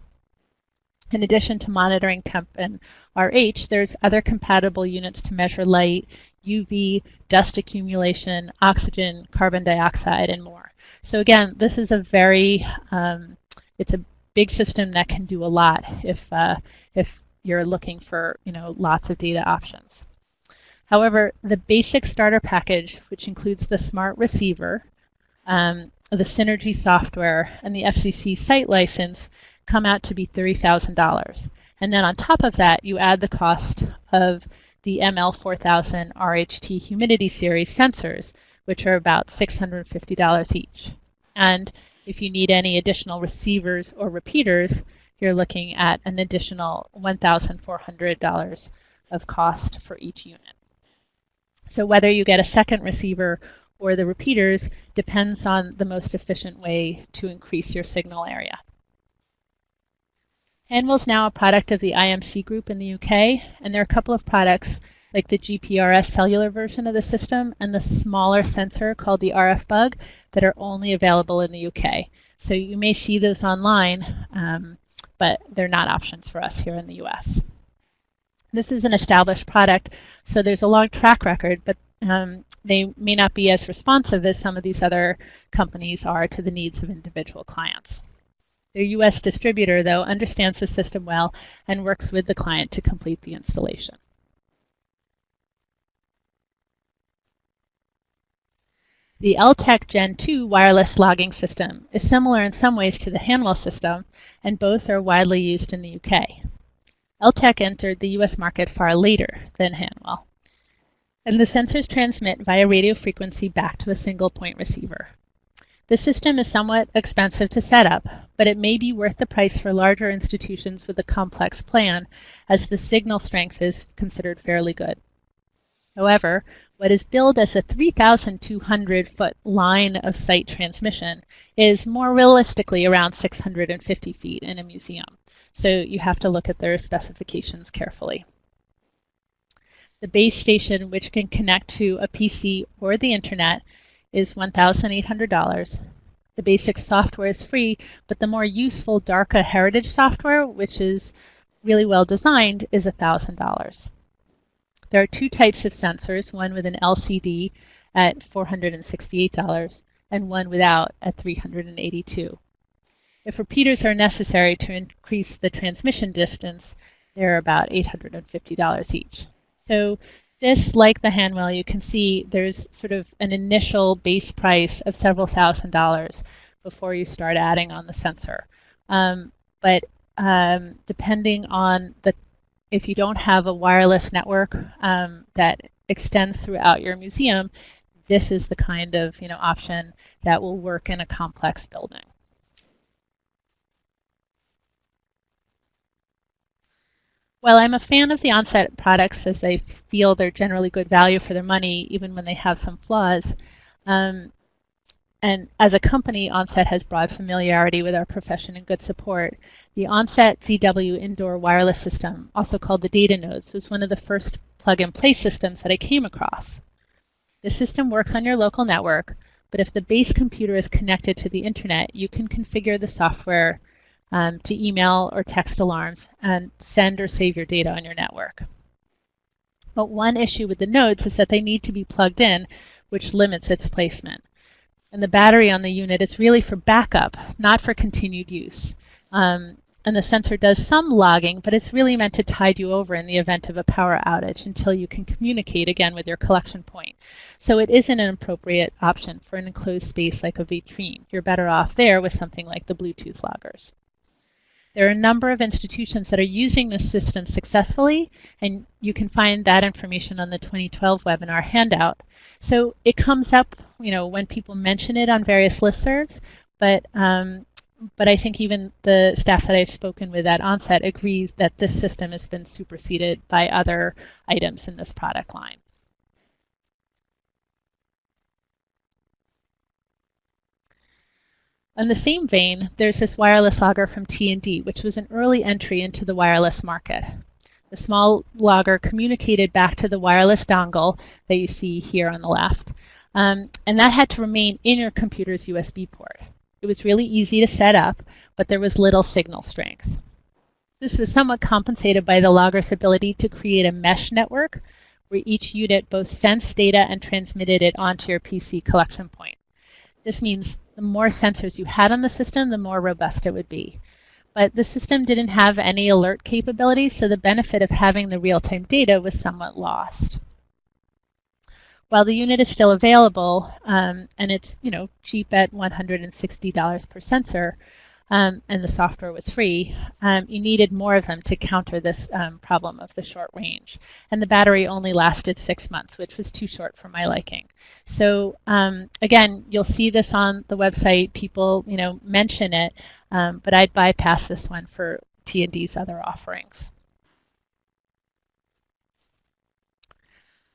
In addition to monitoring temp and RH, there's other compatible units to measure light, UV, dust accumulation, oxygen, carbon dioxide, and more. So again, this is a very, um, it's a big system that can do a lot if, uh, if you're looking for, you know, lots of data options. However, the basic starter package, which includes the smart receiver, um, the Synergy software, and the FCC site license, come out to be $30,000. And then on top of that, you add the cost of the ML4000 RHT humidity series sensors, which are about $650 each. And if you need any additional receivers or repeaters, you're looking at an additional $1,400 of cost for each unit. So whether you get a second receiver or the repeaters depends on the most efficient way to increase your signal area. Hanwell is now a product of the IMC group in the UK, and there are a couple of products like the GPRS cellular version of the system and the smaller sensor called the RF Bug that are only available in the UK. So you may see those online, um, but they're not options for us here in the US. This is an established product, so there's a long track record, but um, they may not be as responsive as some of these other companies are to the needs of individual clients. Their US distributor, though, understands the system well and works with the client to complete the installation. The Eltek Gen 2 wireless logging system is similar in some ways to the Hanwell system, and both are widely used in the UK. Eltek entered the US market far later than Hanwell. And the sensors transmit via radio frequency back to a single point receiver. The system is somewhat expensive to set up, but it may be worth the price for larger institutions with a complex plan, as the signal strength is considered fairly good. However, what is billed as a 3,200 foot line of sight transmission is more realistically around 650 feet in a museum. So you have to look at their specifications carefully. The base station, which can connect to a PC or the internet, is $1,800. The basic software is free, but the more useful DARCA heritage software, which is really well designed, is $1,000. There are two types of sensors, one with an LCD at $468 and one without at 382. If repeaters are necessary to increase the transmission distance, they're about $850 each. So this, like the Hanwell, you can see there's sort of an initial base price of several thousand dollars before you start adding on the sensor. Um, but um, depending on the, if you don't have a wireless network um, that extends throughout your museum, this is the kind of you know option that will work in a complex building. While I'm a fan of the onset products as they feel they're generally good value for their money, even when they have some flaws, um, and as a company, Onset has broad familiarity with our profession and good support. The Onset ZW indoor wireless system, also called the Data Nodes, was one of the first plug-and-play systems that I came across. The system works on your local network, but if the base computer is connected to the internet, you can configure the software um, to email or text alarms and send or save your data on your network. But one issue with the nodes is that they need to be plugged in, which limits its placement. And the battery on the unit is really for backup, not for continued use. Um, and the sensor does some logging, but it's really meant to tide you over in the event of a power outage until you can communicate again with your collection point. So it isn't an appropriate option for an enclosed space like a vitrine. You're better off there with something like the Bluetooth loggers. There are a number of institutions that are using this system successfully, and you can find that information on the 2012 webinar handout. So it comes up, you know, when people mention it on various listservs, but um, but I think even the staff that I've spoken with at Onset agrees that this system has been superseded by other items in this product line. In the same vein, there's this wireless logger from T&D, which was an early entry into the wireless market. The small logger communicated back to the wireless dongle that you see here on the left, um, and that had to remain in your computer's USB port. It was really easy to set up, but there was little signal strength. This was somewhat compensated by the logger's ability to create a mesh network where each unit both sensed data and transmitted it onto your PC collection point. This means the more sensors you had on the system, the more robust it would be. But the system didn't have any alert capabilities, so the benefit of having the real-time data was somewhat lost. While the unit is still available, um, and it's you know cheap at $160 per sensor, um, and the software was free, um, you needed more of them to counter this um, problem of the short range. And the battery only lasted six months, which was too short for my liking. So um, again, you'll see this on the website. People, you know, mention it, um, but I'd bypass this one for T&D's other offerings.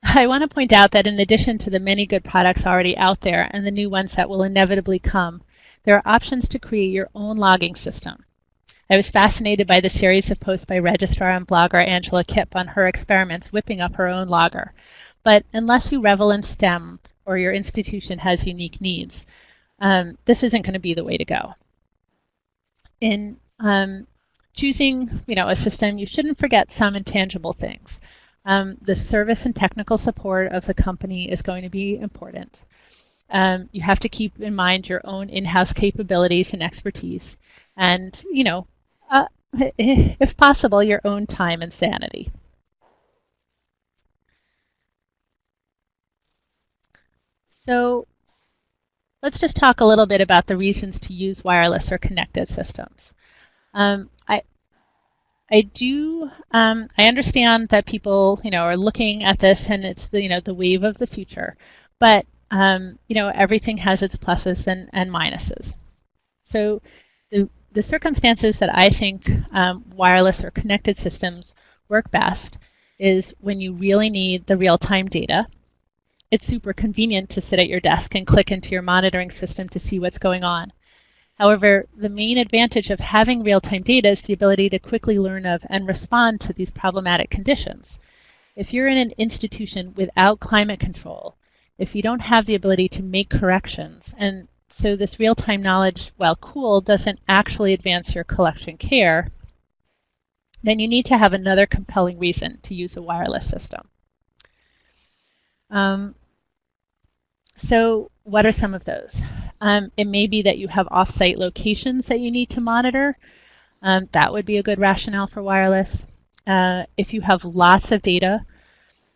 I want to point out that in addition to the many good products already out there and the new ones that will inevitably come, there are options to create your own logging system. I was fascinated by the series of posts by registrar and blogger Angela Kipp on her experiments whipping up her own logger. But unless you revel in STEM or your institution has unique needs, um, this isn't going to be the way to go. In um, choosing you know, a system, you shouldn't forget some intangible things. Um, the service and technical support of the company is going to be important. Um, you have to keep in mind your own in-house capabilities and expertise, and you know, uh, if possible, your own time and sanity. So let's just talk a little bit about the reasons to use wireless or connected systems. Um, I, I do, um, I understand that people, you know, are looking at this and it's the, you know, the wave of the future, but um, you know, everything has its pluses and, and minuses. So the, the circumstances that I think um, wireless or connected systems work best is when you really need the real-time data. It's super convenient to sit at your desk and click into your monitoring system to see what's going on. However, the main advantage of having real-time data is the ability to quickly learn of and respond to these problematic conditions. If you're in an institution without climate control, if you don't have the ability to make corrections. And so this real-time knowledge, while cool, doesn't actually advance your collection care, then you need to have another compelling reason to use a wireless system. Um, so what are some of those? Um, it may be that you have off-site locations that you need to monitor. Um, that would be a good rationale for wireless. Uh, if you have lots of data,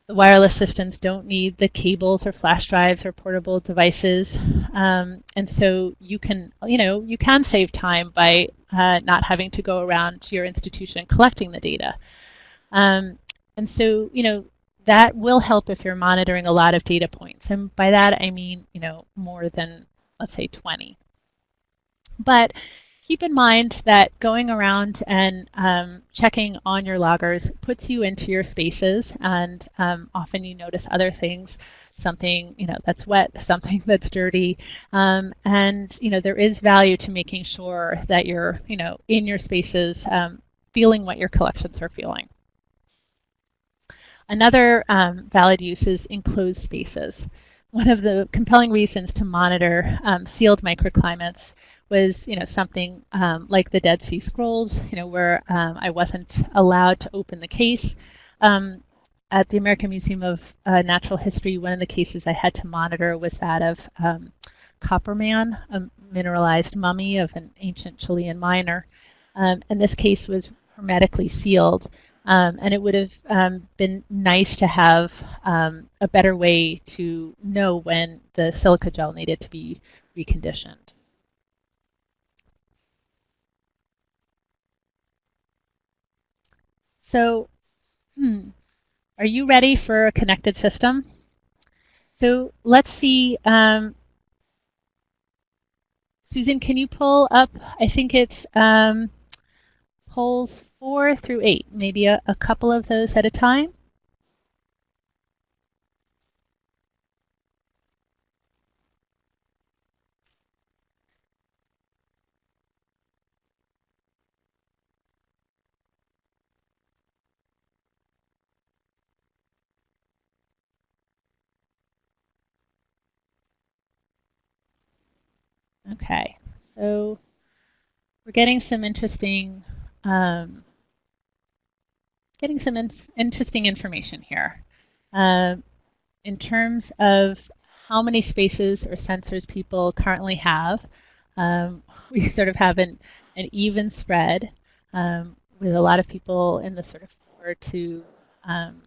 the wireless systems don't need the cables or flash drives or portable devices. Um, and so you can, you know, you can save time by uh, not having to go around to your institution collecting the data. Um, and so, you know, that will help if you're monitoring a lot of data points. And by that, I mean, you know, more than, let's say, 20. But keep in mind that going around and um, checking on your loggers puts you into your spaces and um, often you notice other things something you know that's wet [LAUGHS] something that's dirty. Um, and you know there is value to making sure that you're you know in your spaces um, feeling what your collections are feeling. Another um, valid use is enclosed spaces. One of the compelling reasons to monitor um, sealed microclimates was you know something um, like the Dead Sea Scrolls, you know, where um, I wasn't allowed to open the case. Um, at the American Museum of uh, Natural History, one of the cases I had to monitor was that of um, Copperman, a mineralized mummy of an ancient Chilean miner. Um, and this case was hermetically sealed. Um, and it would have um, been nice to have um, a better way to know when the silica gel needed to be reconditioned. So, hmm, are you ready for a connected system? So let's see. Um, Susan, can you pull up? I think it's um, polls four through eight, maybe a, a couple of those at a time. Okay, so we're getting some interesting, um, getting some in interesting information here. Uh, in terms of how many spaces or sensors people currently have, um, [LAUGHS] we sort of have an, an even spread um, with a lot of people in the sort of 4 to um,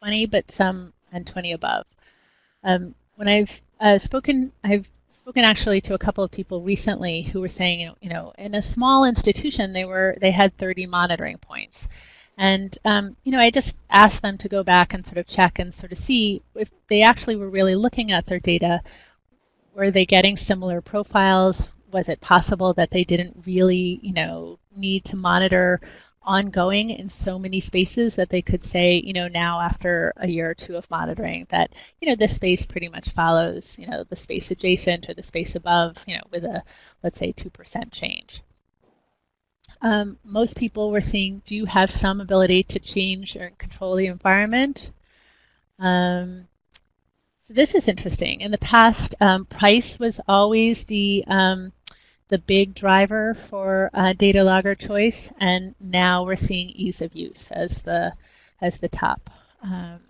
20, but some and 20 above. Um, when I've uh, spoken, I've spoken actually to a couple of people recently who were saying, you know, in a small institution, they were they had 30 monitoring points. And um, you know, I just asked them to go back and sort of check and sort of see if they actually were really looking at their data. Were they getting similar profiles? Was it possible that they didn't really, you know, need to monitor ongoing in so many spaces that they could say, you know, now after a year or two of monitoring that, you know, this space pretty much follows, you know, the space adjacent or the space above, you know, with a, let's say, 2% change. Um, most people we're seeing do have some ability to change or control the environment. Um, so this is interesting. In the past, um, price was always the um, the big driver for uh, data logger choice, and now we're seeing ease of use as the as the top. Um,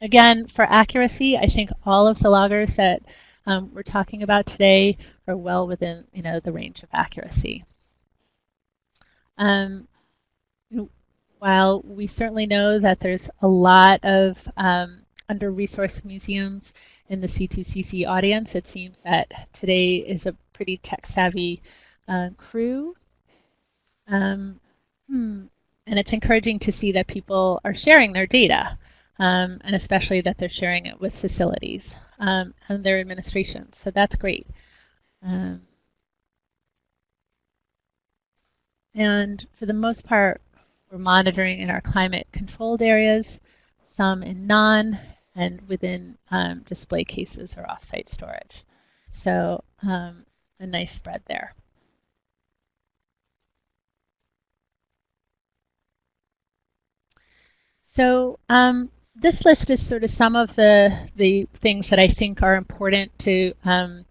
again, for accuracy, I think all of the loggers that um, we're talking about today are well within you know the range of accuracy. Um, while we certainly know that there's a lot of um, under-resourced museums in the C2CC audience, it seems that today is a pretty tech savvy uh, crew. Um, hmm, and it's encouraging to see that people are sharing their data, um, and especially that they're sharing it with facilities um, and their administration. So that's great. Um, and for the most part, we're monitoring in our climate controlled areas, some in non, and within um, display cases or offsite storage. So um, a nice spread there. So um, this list is sort of some of the the things that I think are important to um,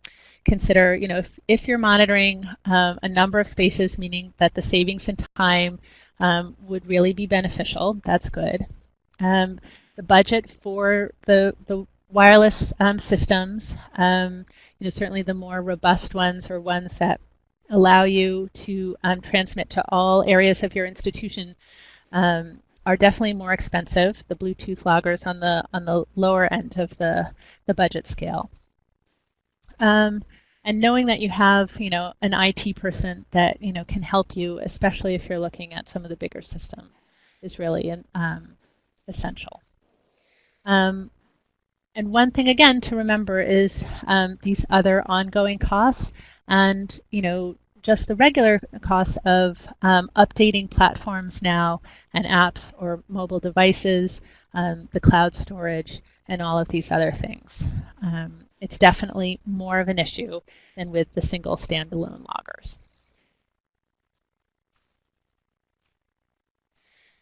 consider. You know, if, if you're monitoring um, a number of spaces, meaning that the savings in time um, would really be beneficial, that's good. Um, the budget for the, the wireless um, systems, um, you know, certainly the more robust ones or ones that allow you to um, transmit to all areas of your institution um, are definitely more expensive. The Bluetooth loggers on the on the lower end of the the budget scale. Um, and knowing that you have you know an IT person that you know can help you, especially if you're looking at some of the bigger systems, is really um, essential. Um, and one thing again to remember is um, these other ongoing costs and you know just the regular costs of um, updating platforms now and apps or mobile devices, um, the cloud storage, and all of these other things. Um, it's definitely more of an issue than with the single standalone loggers.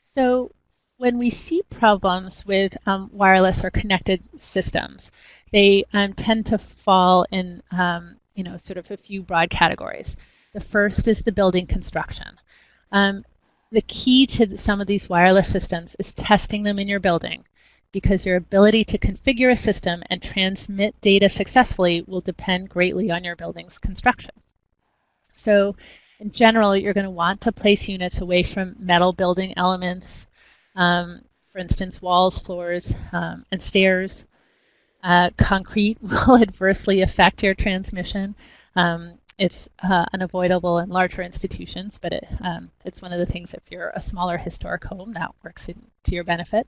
So when we see problems with um, wireless or connected systems, they um, tend to fall in um, you know, sort of a few broad categories. The first is the building construction. Um, the key to some of these wireless systems is testing them in your building because your ability to configure a system and transmit data successfully will depend greatly on your building's construction. So in general, you're going to want to place units away from metal building elements, um, for instance, walls, floors, um, and stairs. Uh, concrete [LAUGHS] will adversely affect your transmission. Um, it's uh, unavoidable in larger institutions, but it, um, it's one of the things if you're a smaller historic home that works in, to your benefit.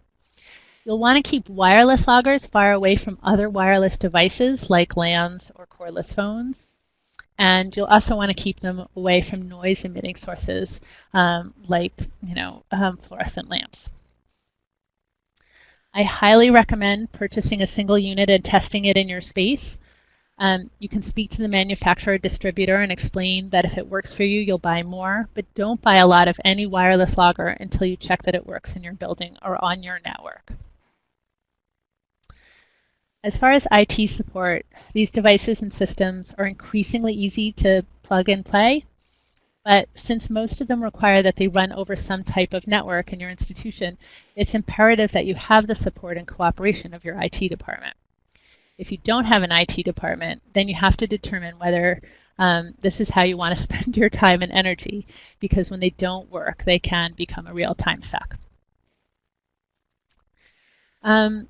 You'll want to keep wireless loggers far away from other wireless devices like LANs or cordless phones. And you'll also want to keep them away from noise emitting sources um, like you know, um, fluorescent lamps. I highly recommend purchasing a single unit and testing it in your space. Um, you can speak to the manufacturer or distributor and explain that if it works for you, you'll buy more, but don't buy a lot of any wireless logger until you check that it works in your building or on your network. As far as IT support, these devices and systems are increasingly easy to plug and play, but since most of them require that they run over some type of network in your institution, it's imperative that you have the support and cooperation of your IT department. If you don't have an IT department, then you have to determine whether um, this is how you want to [LAUGHS] spend your time and energy, because when they don't work, they can become a real time suck. Um,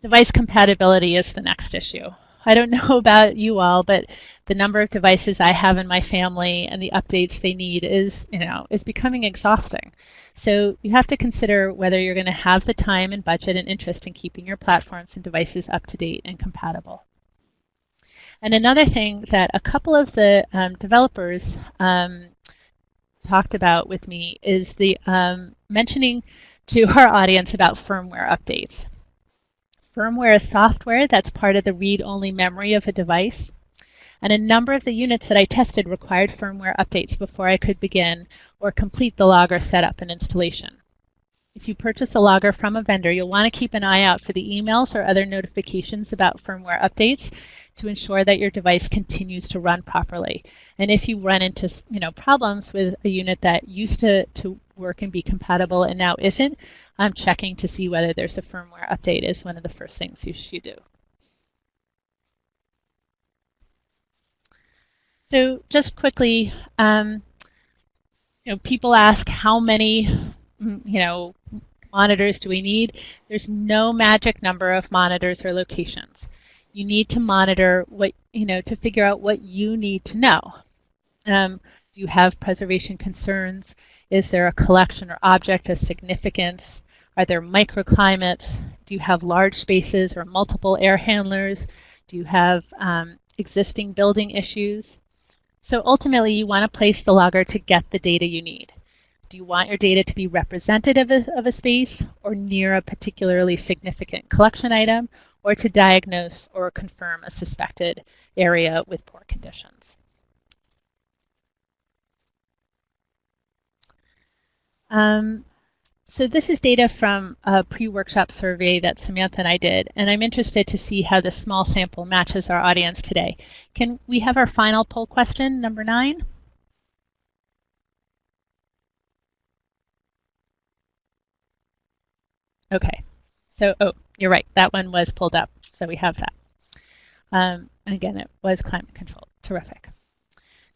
device compatibility is the next issue. I don't [LAUGHS] know about you all, but the number of devices I have in my family and the updates they need is, you know, is becoming exhausting. So you have to consider whether you're going to have the time and budget and interest in keeping your platforms and devices up to date and compatible. And another thing that a couple of the um, developers um, talked about with me is the um, mentioning to [LAUGHS] our audience about firmware updates. Firmware is software that's part of the read-only memory of a device. And a number of the units that I tested required firmware updates before I could begin or complete the logger setup and installation. If you purchase a logger from a vendor, you'll want to keep an eye out for the emails or other notifications about firmware updates to ensure that your device continues to run properly. And if you run into you know, problems with a unit that used to, to work and be compatible and now isn't, I'm checking to see whether there's a firmware update is one of the first things you should do. So just quickly, um, you know, people ask how many, mm, you know, monitors do we need? There's no magic number of monitors or locations. You need to monitor what, you know, to figure out what you need to know. Um, do you have preservation concerns? Is there a collection or object of significance? Are there microclimates? Do you have large spaces or multiple air handlers? Do you have um, existing building issues? So ultimately, you want to place the logger to get the data you need. Do you want your data to be representative of a space or near a particularly significant collection item or to diagnose or confirm a suspected area with poor conditions? Um, so this is data from a pre-workshop survey that Samantha and I did, and I'm interested to see how this small sample matches our audience today. Can we have our final poll question, number nine? Okay, so, oh, you're right. That one was pulled up, so we have that. Um, and again, it was climate control, Terrific.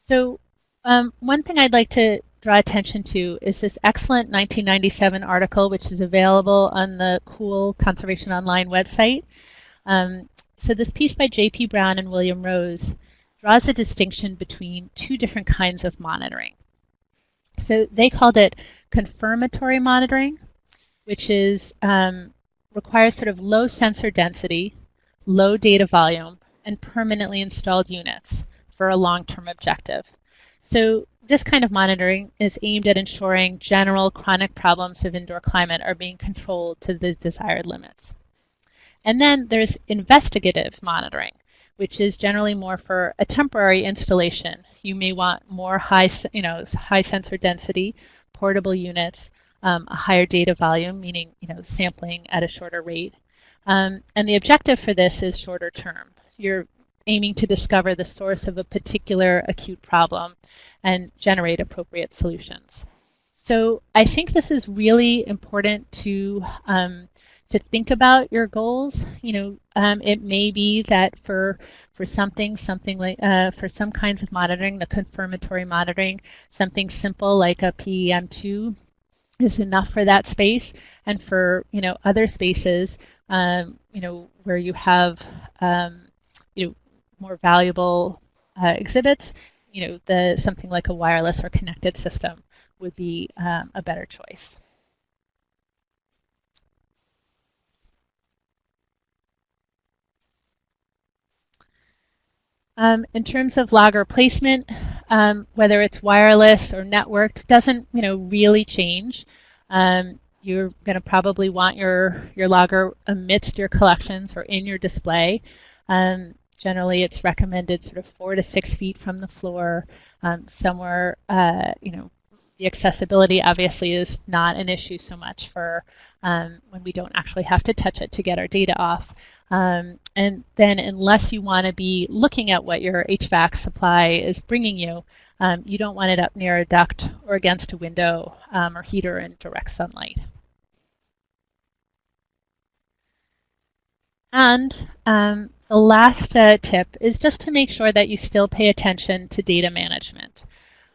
So um, one thing I'd like to draw attention to is this excellent 1997 article, which is available on the Cool Conservation Online website. Um, so this piece by J.P. Brown and William Rose draws a distinction between two different kinds of monitoring. So they called it confirmatory monitoring, which is um, requires sort of low sensor density, low data volume, and permanently installed units for a long-term objective. So this kind of monitoring is aimed at ensuring general chronic problems of indoor climate are being controlled to the desired limits. And then there's investigative monitoring, which is generally more for a temporary installation. You may want more high, you know, high sensor density, portable units, um, a higher data volume, meaning you know sampling at a shorter rate. Um, and the objective for this is shorter term. You're aiming to discover the source of a particular acute problem and generate appropriate solutions. So I think this is really important to um, to think about your goals. You know, um, it may be that for for something, something like uh, for some kinds of monitoring, the confirmatory monitoring, something simple like a PEM2 is enough for that space, and for you know other spaces, um, you know where you have um, more valuable uh, exhibits, you know the something like a wireless or connected system would be um, a better choice. Um, in terms of logger placement, um, whether it's wireless or networked, doesn't you know really change. Um, you're going to probably want your your logger amidst your collections or in your display. Um, generally, it's recommended sort of four to six feet from the floor, um, somewhere uh, you know. The accessibility obviously is not an issue so much for um, when we don't actually have to touch it to get our data off. Um, and then unless you want to be looking at what your HVAC supply is bringing you, um, you don't want it up near a duct or against a window um, or heater in direct sunlight. And um, the last uh, tip is just to make sure that you still pay attention to data management.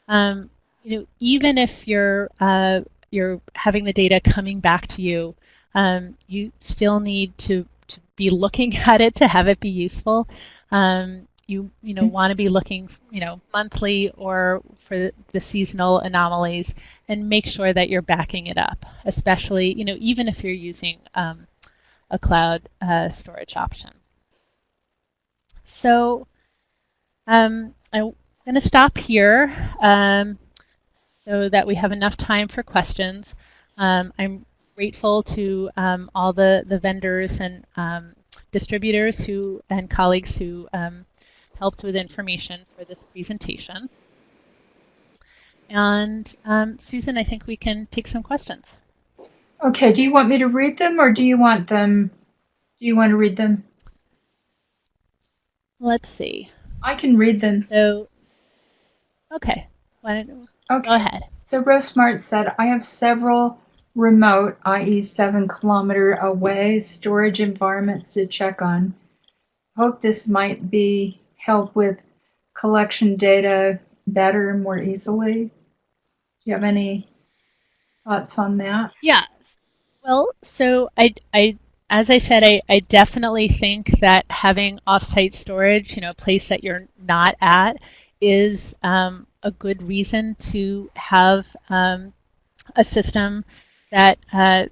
Um, you know, even if you're uh, you're having the data coming back to you, um, you still need to to be looking [LAUGHS] at it to have it be useful. Um, you you know want to be looking you know monthly or for the seasonal anomalies and make sure that you're backing it up, especially you know even if you're using um, a cloud uh, storage option. So um, I'm going to stop here um, so that we have enough time for questions. Um, I'm grateful to um, all the, the vendors and um, distributors who and colleagues who um, helped with information for this presentation. And Susan, I think we can take some questions. Okay, do you want me to read them or do you want them, do you want to read them? Let's see. I can read them. So, okay, why don't, okay. go ahead. So Rose Smart said, I have several remote, i.e. seven kilometer away storage environments to check on. Hope this might be help with collection data better and more easily. Do you have any thoughts on that? Yeah. Well, so I, I as I said, I, I definitely think that having offsite storage, you know, a place that you're not at, is um, a good reason to have um, a system that uh,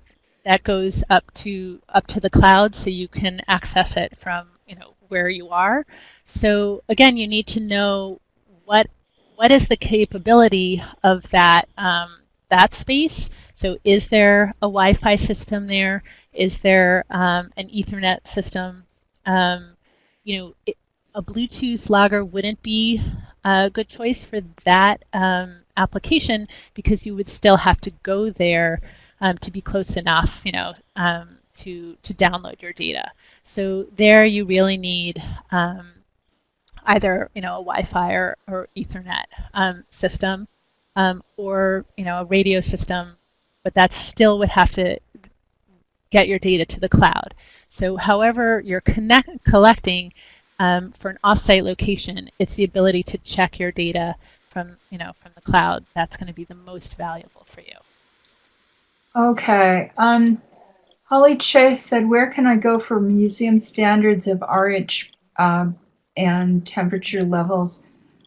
that goes up to up to the cloud, so you can access it from you know where you are. So again, you need to know what what is the capability of that um, that space. So is there a Wi-Fi system there? Is there um, an Ethernet system? Um, you know, it, a Bluetooth logger wouldn't be a good choice for that um, application because you would still have to go there um, to be close enough, you know, um, to to download your data. So there, you really need either you know a Wi-Fi or, or Ethernet um, system, um, or you know a radio system, but that still would have to get your data to the cloud. So however you're connect, collecting um, for an offsite location, it's the ability to check your data from, you know, from the cloud. That's going to be the most valuable for you. Okay. Um, Holly Chase said, where can I go for museum standards of RH um, and temperature levels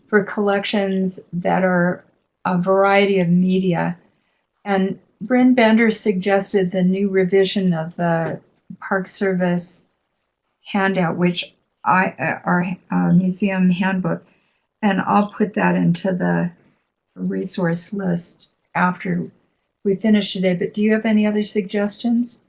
for collections that are a variety of media? And Bryn Bender suggested the new revision of the Park Service handout, which I uh, our uh, museum handbook, and I'll put that into the resource list after we finish today. But do you have any other suggestions?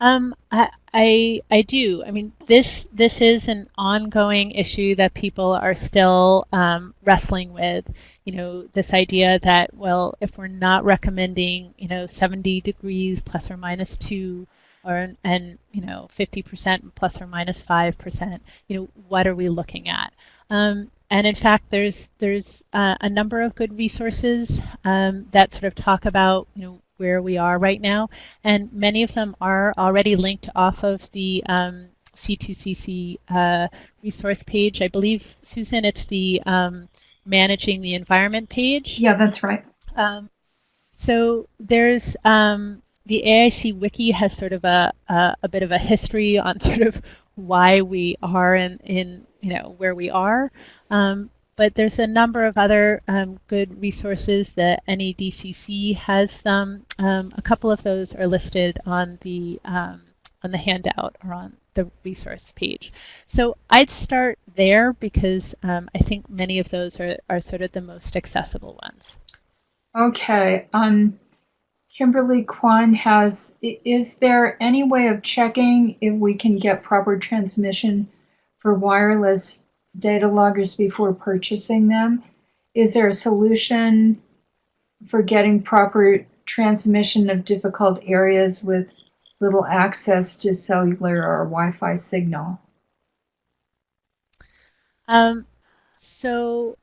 Um, I, I, I do. I mean, this this is an ongoing issue that people are still um, wrestling with. You know, this idea that well, if we're not recommending, you know, 70 degrees plus or minus two, or and you know, 50% plus or minus five percent. You know, what are we looking at? Um, and in fact, there's there's uh, a number of good resources um, that sort of talk about you know where we are right now, and many of them are already linked off of the um, C2CC uh, resource page. I believe, Susan, it's the um, managing the environment page. Yeah, that's right. Um, so there's um, the AIC wiki has sort of a, a, a bit of a history on [LAUGHS] sort of why we are in, in you know where we are. Um, but there's a number of other um, good resources that NEDCC has. Um, um, a couple of those are listed on the um, on the handout or on the resource page. So I'd start there because um, I think many of those are, are sort of the most accessible ones. Okay. Um, Kimberly Kwan has, is there any way of checking if we can get proper transmission for wireless data loggers before purchasing them? Is there a solution for getting proper transmission of difficult areas with little access to cellular or Wi-Fi signal? Um, so,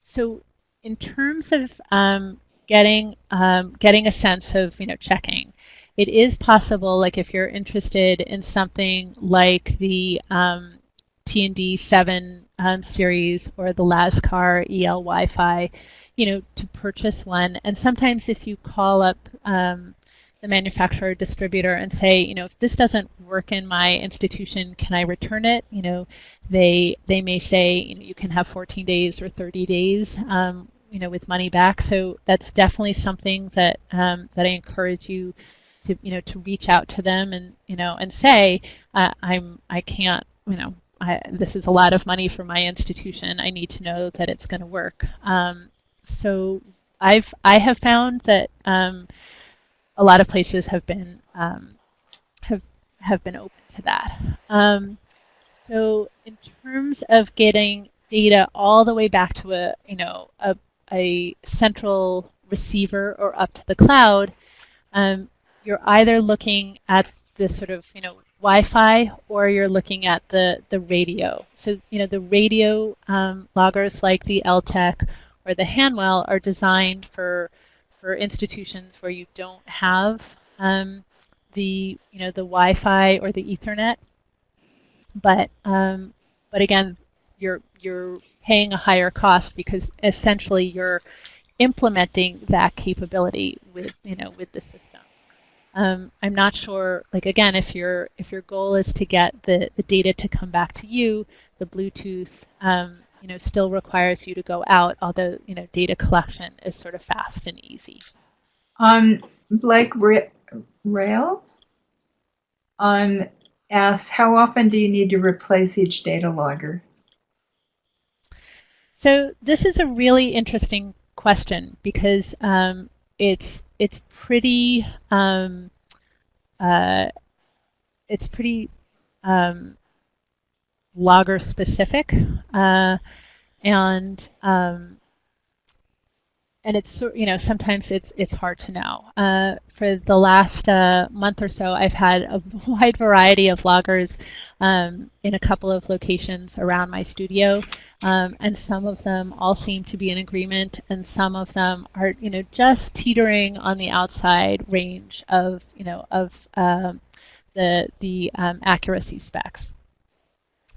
so in terms of um, getting um, getting a sense of you know checking, it is possible, like if you're interested in something like the um, T&D 7 um, series or the LASCAR EL Wi-Fi, you know, to purchase one. And sometimes if you call up um, the manufacturer distributor and say, you know, if this doesn't work in my institution, can I return it? You know, they they may say, you know, you can have 14 days or 30 days, um, you know, with money back. So that's definitely something that um, that I encourage you to you know to reach out to them and you know and say uh, I'm I can't you know I, this is a lot of money for my institution. I need to know that it's going to work. Um, so I've I have found that um, a lot of places have been um, have have been open to that. Um, so in terms of getting data all the way back to a you know a, a central receiver or up to the cloud, um, you're either looking at the sort of, you know, Wi-Fi or you're looking at the, the radio. So, you know, the radio um, loggers like the Eltek or the Hanwell are designed for, for institutions where you don't have um, the, you know, the Wi-Fi or the Ethernet. But, um, but again, you're, you're paying a higher cost because essentially you're implementing that capability with, you know, with the system. Um, I'm not sure, like again, if your if your goal is to get the, the data to come back to you, the Bluetooth, um, you know, still requires you to go out, although, you know, data collection is sort of fast and easy. Um, Blake Rail um, asks, how often do you need to replace each data logger? So this is a really interesting question because um, it's it's pretty um, uh, it's pretty um, logger specific uh, and um, and it's you know sometimes it's it's hard to know. Uh, for the last uh, month or so, I've had a [LAUGHS] wide variety of loggers um, in a couple of locations around my studio, um, and some of them all seem to be in agreement, and some of them are you know just teetering on the outside range of you know of um, the the um, accuracy specs.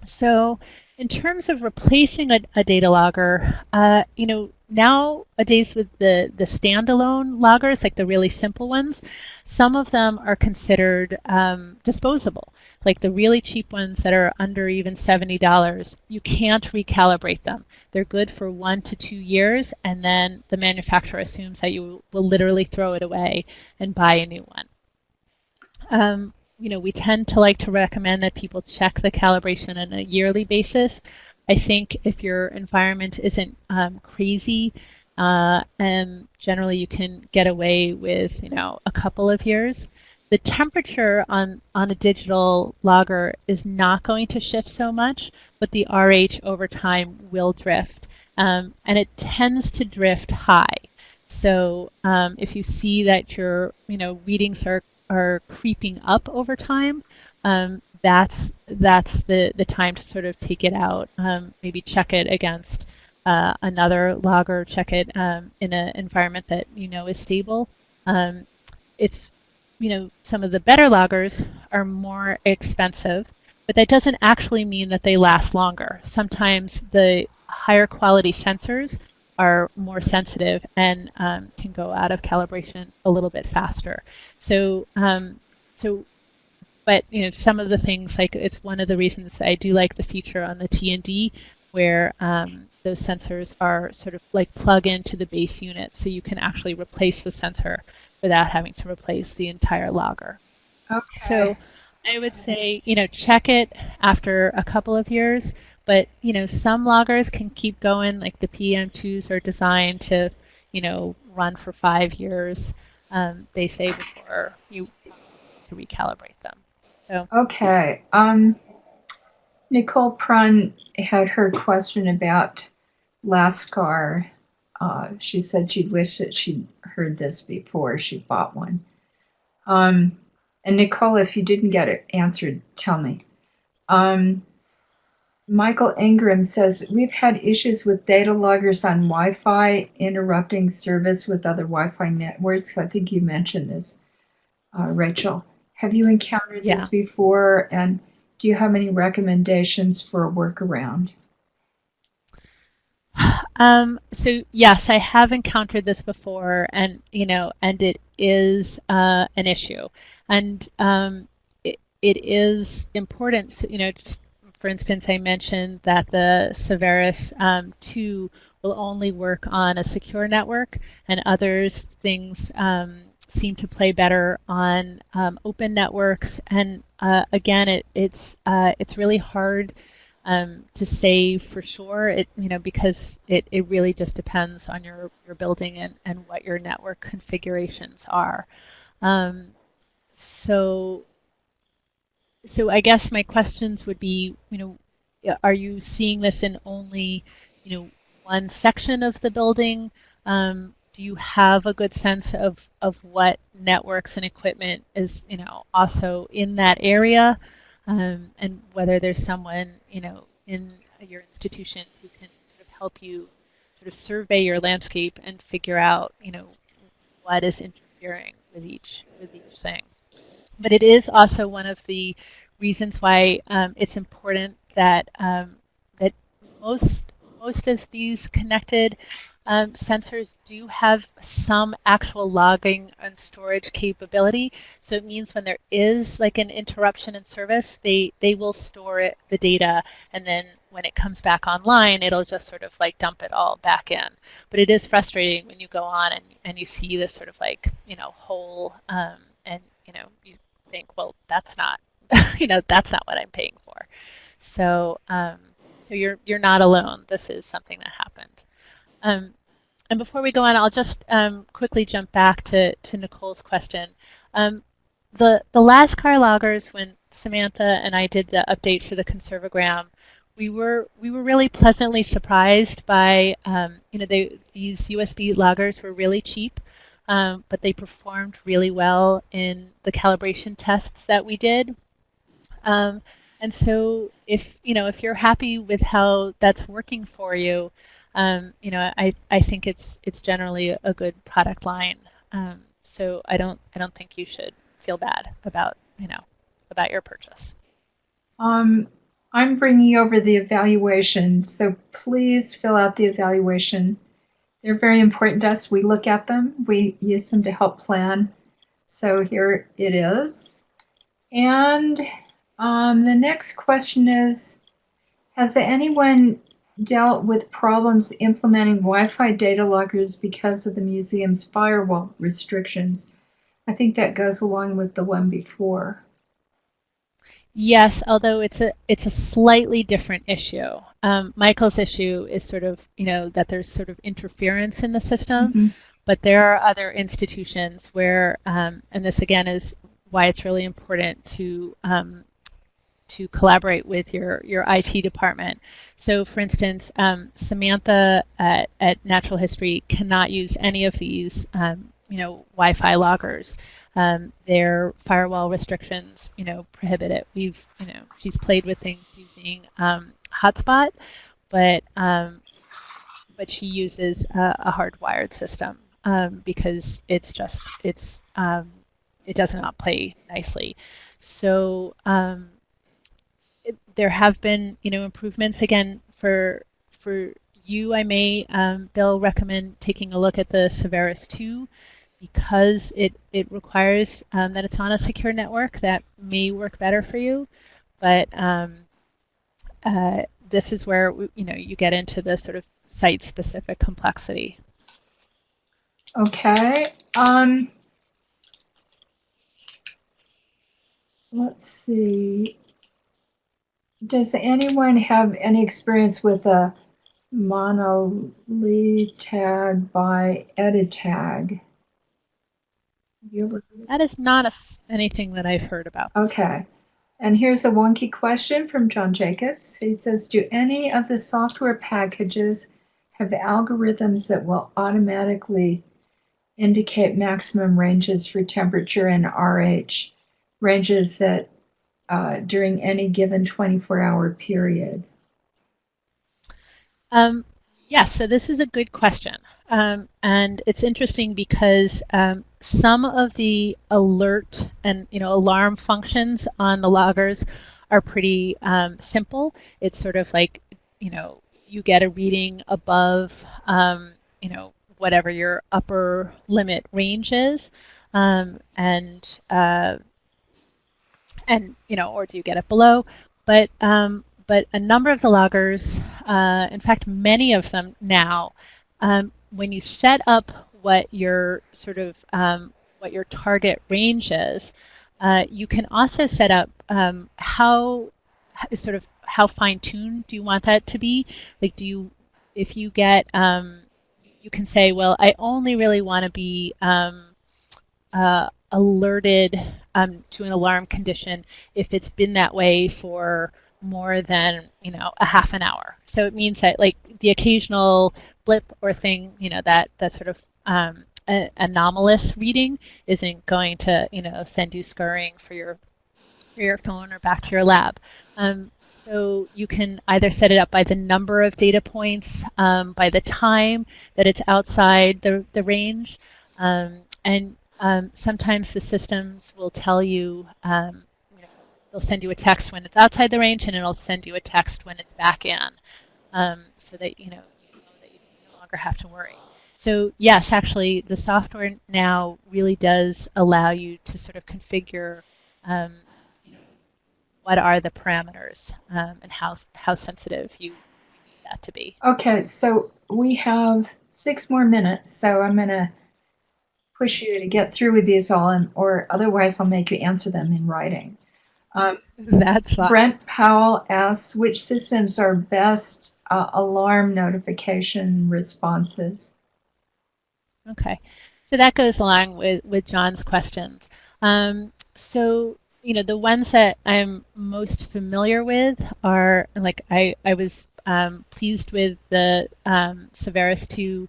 So in terms of replacing a, a data logger, uh, you know, nowadays with the, the standalone loggers, like the really simple ones, some of them are considered um, disposable. Like the really cheap ones that are under even $70, you can't recalibrate them. They're good for one to two years, and then the manufacturer assumes that you will literally throw it away and buy a new one. Um, you know, we tend to like to recommend that people check the calibration on a yearly basis. I think if your environment isn't um, crazy, uh, and generally you can get away with, you know, a couple of years. The temperature on, on a digital logger is not going to shift so much, but the RH over time will drift. Um, and it tends to drift high. So um, if you see that your you know readings are are creeping up over time, um, that's that's the the time to sort of take it out. Um, maybe check it against uh, another logger. Check it um, in an environment that you know is stable. Um, it's you know some of the better loggers are more expensive, but that doesn't actually mean that they last longer. Sometimes the higher quality sensors are more sensitive and um, can go out of calibration a little bit faster. So, um, so, but you know, some of the things like it's one of the reasons I do like the feature on the T&D where um, those sensors are sort of like plug into the base unit, so you can actually replace the sensor without having to replace the entire logger. Okay. So I would say, you know, check it after a couple of years. But you know, some loggers can keep going. Like the PEM2s are designed to, you know, run for five years. Um, they say before you to recalibrate them. So okay. Um, Nicole Prun had her question about Lascar. Uh, she said she'd wish that she'd heard this before she bought one. Um, and Nicole, if you didn't get it answered, tell me. Um, Michael Ingram says we've had issues with data loggers on Wi-Fi interrupting service with other Wi-Fi networks. I think you mentioned this, uh, Rachel. Have you encountered Yeah. this before? And do you have any recommendations for a workaround? Um, so yes, I have encountered this before, and you know, and it is uh, an issue, and um, it, it is important. You know, for instance, I mentioned that the Saveris um, 2 will only work on a secure network, and others things um, seem to play better on um, open networks. And uh, again, it, it's uh, it's really hard um, to say for sure. It you know because it, it really just depends on your your building and, and what your network configurations are. Um, so so I guess my questions would be, you know, are you seeing this in only, you know, one section of the building? Um, do you have a good sense of, of what networks and equipment is, you know, also in that area? Um, and whether there's someone, you know, in your institution who can sort of help you sort of survey your landscape and figure out, you know, what is interfering with each with each thing but it is also one of the reasons why um, it's important that um, that most most of these connected um, sensors do have some actual logging and storage capability. So it means when there is like an interruption in service, they they will store it the data, and then when it comes back online, it'll just sort of like dump it all back in. But it is frustrating when you go on and and you see this sort of like you know hole um, and you know you think, well, that's not, [LAUGHS] you know, that's not what I'm paying for. So, um, so you're you're not alone. This is something that happened. Um, and before we go on, I'll just um, quickly jump back to, to Nicole's question. Um, the the Lascar loggers, when Samantha and I did the update for the Conserve O Gram, we were we were really pleasantly surprised by um, you know they, these USB loggers were really cheap, um, but they performed really well in the calibration tests that we did. Um, and so if you know if you're happy with how that's working for you, um, you know I, I think it's it's generally a good product line. Um, so I don't I don't think you should feel bad about you know about your purchase. Um, I'm bringing over the evaluation, so please fill out the evaluation. They're very important to us. We look at them, we use them to help plan. So here it is. And um, the next question is Has anyone dealt with problems implementing Wi Fi data loggers because of the museum's firewall restrictions? I think that goes along with the one before. Yes, although it's a it's a slightly different issue. Um, Michael's issue is sort of you know that there's sort of interference in the system, mm-hmm. but there are other institutions where, um, and this again is why it's really important to um, to collaborate with your your IT department. So, for instance, um, Samantha at, at Natural History cannot use any of these um, you know Wi-Fi loggers um, their firewall restrictions, you know, prohibit it. We've, you know, she's played with things using um, Hotspot, but um, but she uses a, a hardwired system um, because it's just it's it does not play nicely. So um, there have been, you know, improvements again for for you. I may, Bill, recommend taking a look at the Saveris 2 because it, it requires um, that it's on a secure network that may work better for you. But um, uh, this is where you know you get into the sort of site-specific complexity. Okay. Um, let's see. Does anyone have any experience with a monolitag by editag? That is not a, anything that I've heard about. Okay. And here's a wonky question from John Jacobs. He says, do any of the software packages have algorithms that will automatically indicate maximum ranges for temperature and RH, ranges that uh, during any given 24-hour period? Um, yes, so this is a good question. Um, and it's interesting because um, some of the alert and you know alarm functions on the loggers are pretty um, simple. It's sort of like you know you get a reading above um, you know whatever your upper limit range is, um, and uh, and you know or do you get it below? But um, but a number of the loggers, uh, in fact, many of them now um, when you set up what your sort of um, what your target range is, uh, you can also set up um, how sort of how fine-tuned do you want that to be? Like, do you if you get um, you can say, well, I only really want to be um, uh, alerted um, to an alarm condition if it's been that way for more than you know a half an hour. So it means that like the occasional blip or thing, you know, that that sort of um, anomalous reading isn't going to, you know, send you scurrying for your for your phone or back to your lab. Um, so you can either set it up by the number of data points, um, by the time that it's outside the, the range, um, and um, sometimes the systems will tell you, um, you know, they'll send you a text when it's outside the range, and it'll send you a text when it's back in, um, so that you know you no longer have to worry. So yes, actually, the software now really does allow you to sort of configure um, you know, what are the parameters um, and how how sensitive you need that to be. Okay, so we have six more minutes, so I'm to push you to get through with these all, and, or otherwise I'll make you answer them in writing. Um, [LAUGHS] That's fine. Brent Powell asks which systems are best uh, alarm notification responses. Okay, so that goes along with, with John's questions. Um, so you know, the ones that I'm most familiar with are like I, I was um, pleased with the um, Saveris 2.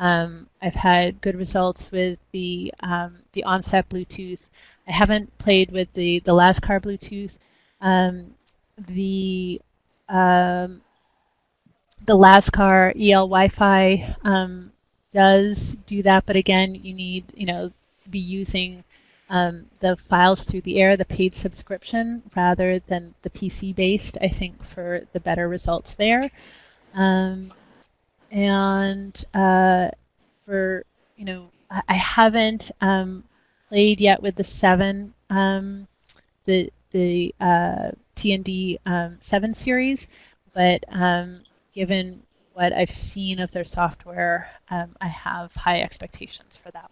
Um, I've had good results with the um, the onset Bluetooth. I haven't played with the the Lascar Bluetooth. Um, the um, the Lascar EL Wi-Fi does do that, but again, you need you know be using um, the FilesThruTheAir, the paid subscription, rather than the PC based, I think, for the better results there. Um, and uh, for, you know, I, I haven't um, played yet with the 7, um, the, the uh, T&D um, 7 series, but um, given what I've seen of their software, I have high expectations for that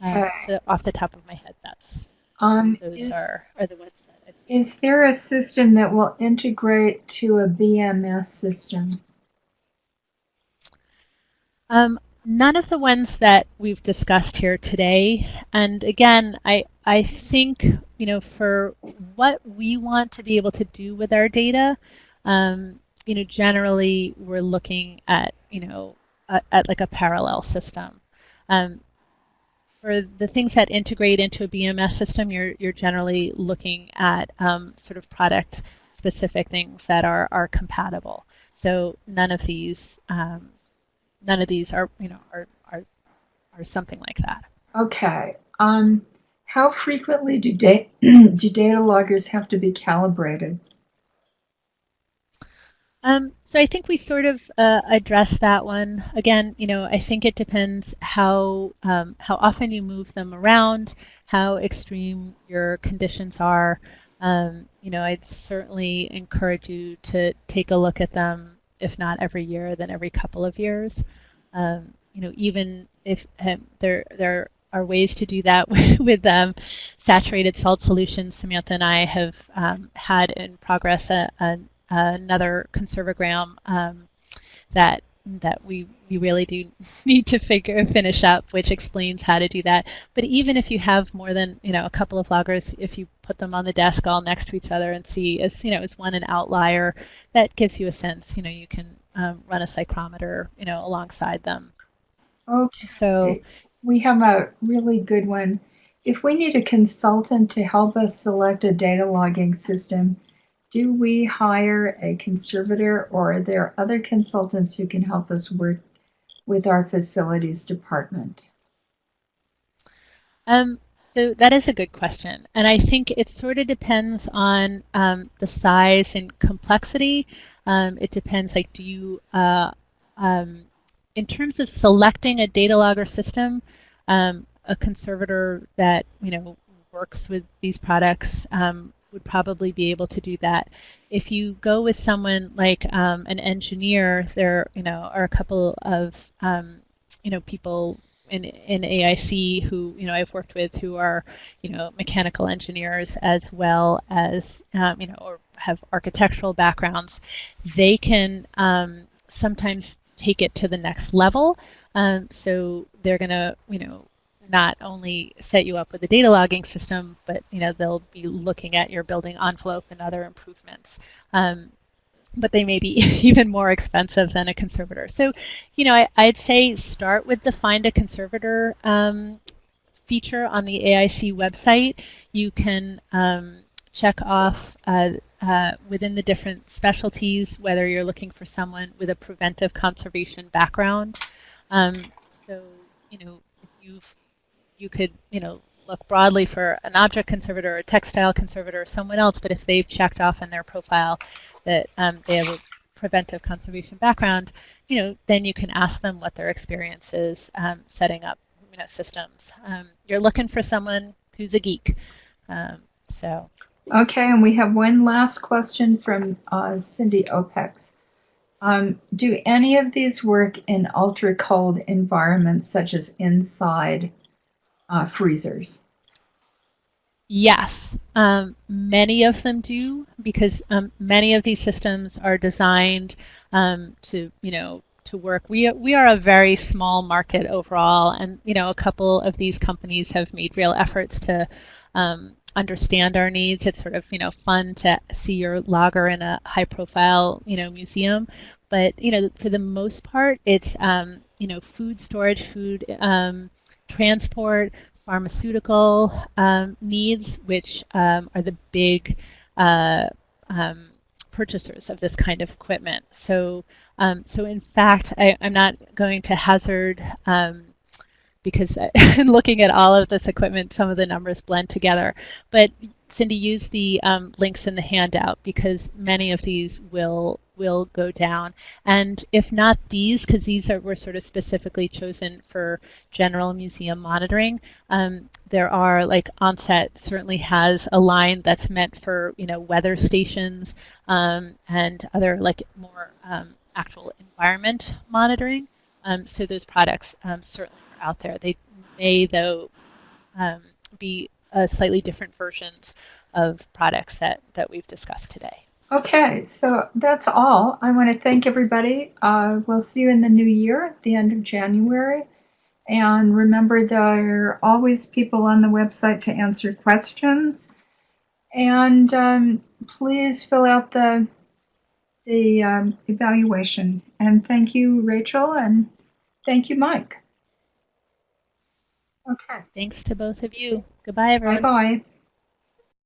one. Uh, so off the top of my head, that's Um, those is, are, are the ones that I've seen. is there a system that will integrate to a BMS system? Um, none of the ones that we've discussed here today. And again, I I think you know for what we want to be able to do with our data, um, you know, generally we're looking at you know at, like a parallel system. Um, for the things that integrate into a BMS system, you're, you're generally looking at um, sort of product specific things that are, are compatible. So none of these um, none of these are you know are, are are something like that. Okay. Um, how frequently do, da- [CLEARS THROAT] do data loggers have to be calibrated? Um, so I think we sort of uh, addressed that one. Again, you know, I think it depends how um, how often you move them around, how extreme your conditions are. Um, you know, I'd certainly encourage you to take a look at them, if not every year, then every couple of years. Um, you know, even if um, there there are ways to do that [LAUGHS] with um, saturated salt solutions. Samantha and I have um, had in progress a, a another Conserve O Gram um, that that we, we really do [LAUGHS] need to figure finish up, which explains how to do that. But even if you have more than you know a couple of loggers, if you put them on the desk all next to each other and see as you know as one an outlier, that gives you a sense. You know you can um, run a psychrometer you know alongside them. Okay. So we have a really good one. If we need a consultant to help us select a data logging system, do we hire a conservator or are there other consultants who can help us work with our facilities department? Um, so that is a good question. And I think it sort of depends on um, the size and complexity. Um, it depends, like, do you, uh, um, in terms of selecting a data logger system, um, a conservator that, you know, works with these products um, would probably be able to do that. If you go with someone like um, an engineer, there you know are a couple of um, you know people in in AIC who you know I've worked with who are you know mechanical engineers as well as um, you know or have architectural backgrounds. They can um, sometimes take it to the next level. Um, so they're gonna you know not only set you up with a data logging system, but you know they'll be looking at your building envelope and other improvements. Um, but they may be [LAUGHS] even more expensive than a conservator. So, you know, I, would say start with the Find a Conservator um, feature on the AIC website. You can um, check off uh, uh, within the different specialties whether you're looking for someone with a preventive conservation background. Um, so, you know, if you've you could, you know, look broadly for an object conservator or a textile conservator or someone else, but if they've checked off in their profile that um, they have a preventive conservation background, you know, then you can ask them what their experience is um, setting up, you know, systems. Um, you're looking for someone who's a geek. Um, so. Okay, and we have one last question from uh, Cindy Opex. Um, do any of these work in ultra cold environments such as inside uh, freezers? Yes, um, many of them do because um, many of these systems are designed um, to, you know, to work. We we are a very small market overall, and you know, a couple of these companies have made real efforts to um, understand our needs. It's sort of you know fun to see your logger in a high-profile you know museum, but you know for the most part, it's um, you know food storage, food um, transport, pharmaceutical um, needs, which um, are the big uh, um, purchasers of this kind of equipment. So, um, so in fact, I, am not going to hazard um, because [LAUGHS] in looking at all of this equipment, some of the numbers blend together. But Cindy, use the um, links in the handout because many of these will will go down. And if not these, because these are were sort of specifically chosen for general museum monitoring, um, there are like onset certainly has a line that's meant for you know weather stations um, and other like more um, actual environment monitoring. Um, so those products um, certainly are out there. They may though um, be uh, slightly different versions of products that, that we've discussed today. Okay, so that's all. I want to thank everybody. Uh, we'll see you in the new year at the end of January. And remember, there are always people on the website to answer questions. And um, please fill out the the um, evaluation. And thank you, Rachel, and thank you, Mike. Okay. Thanks to both of you. Goodbye, everyone. Bye bye.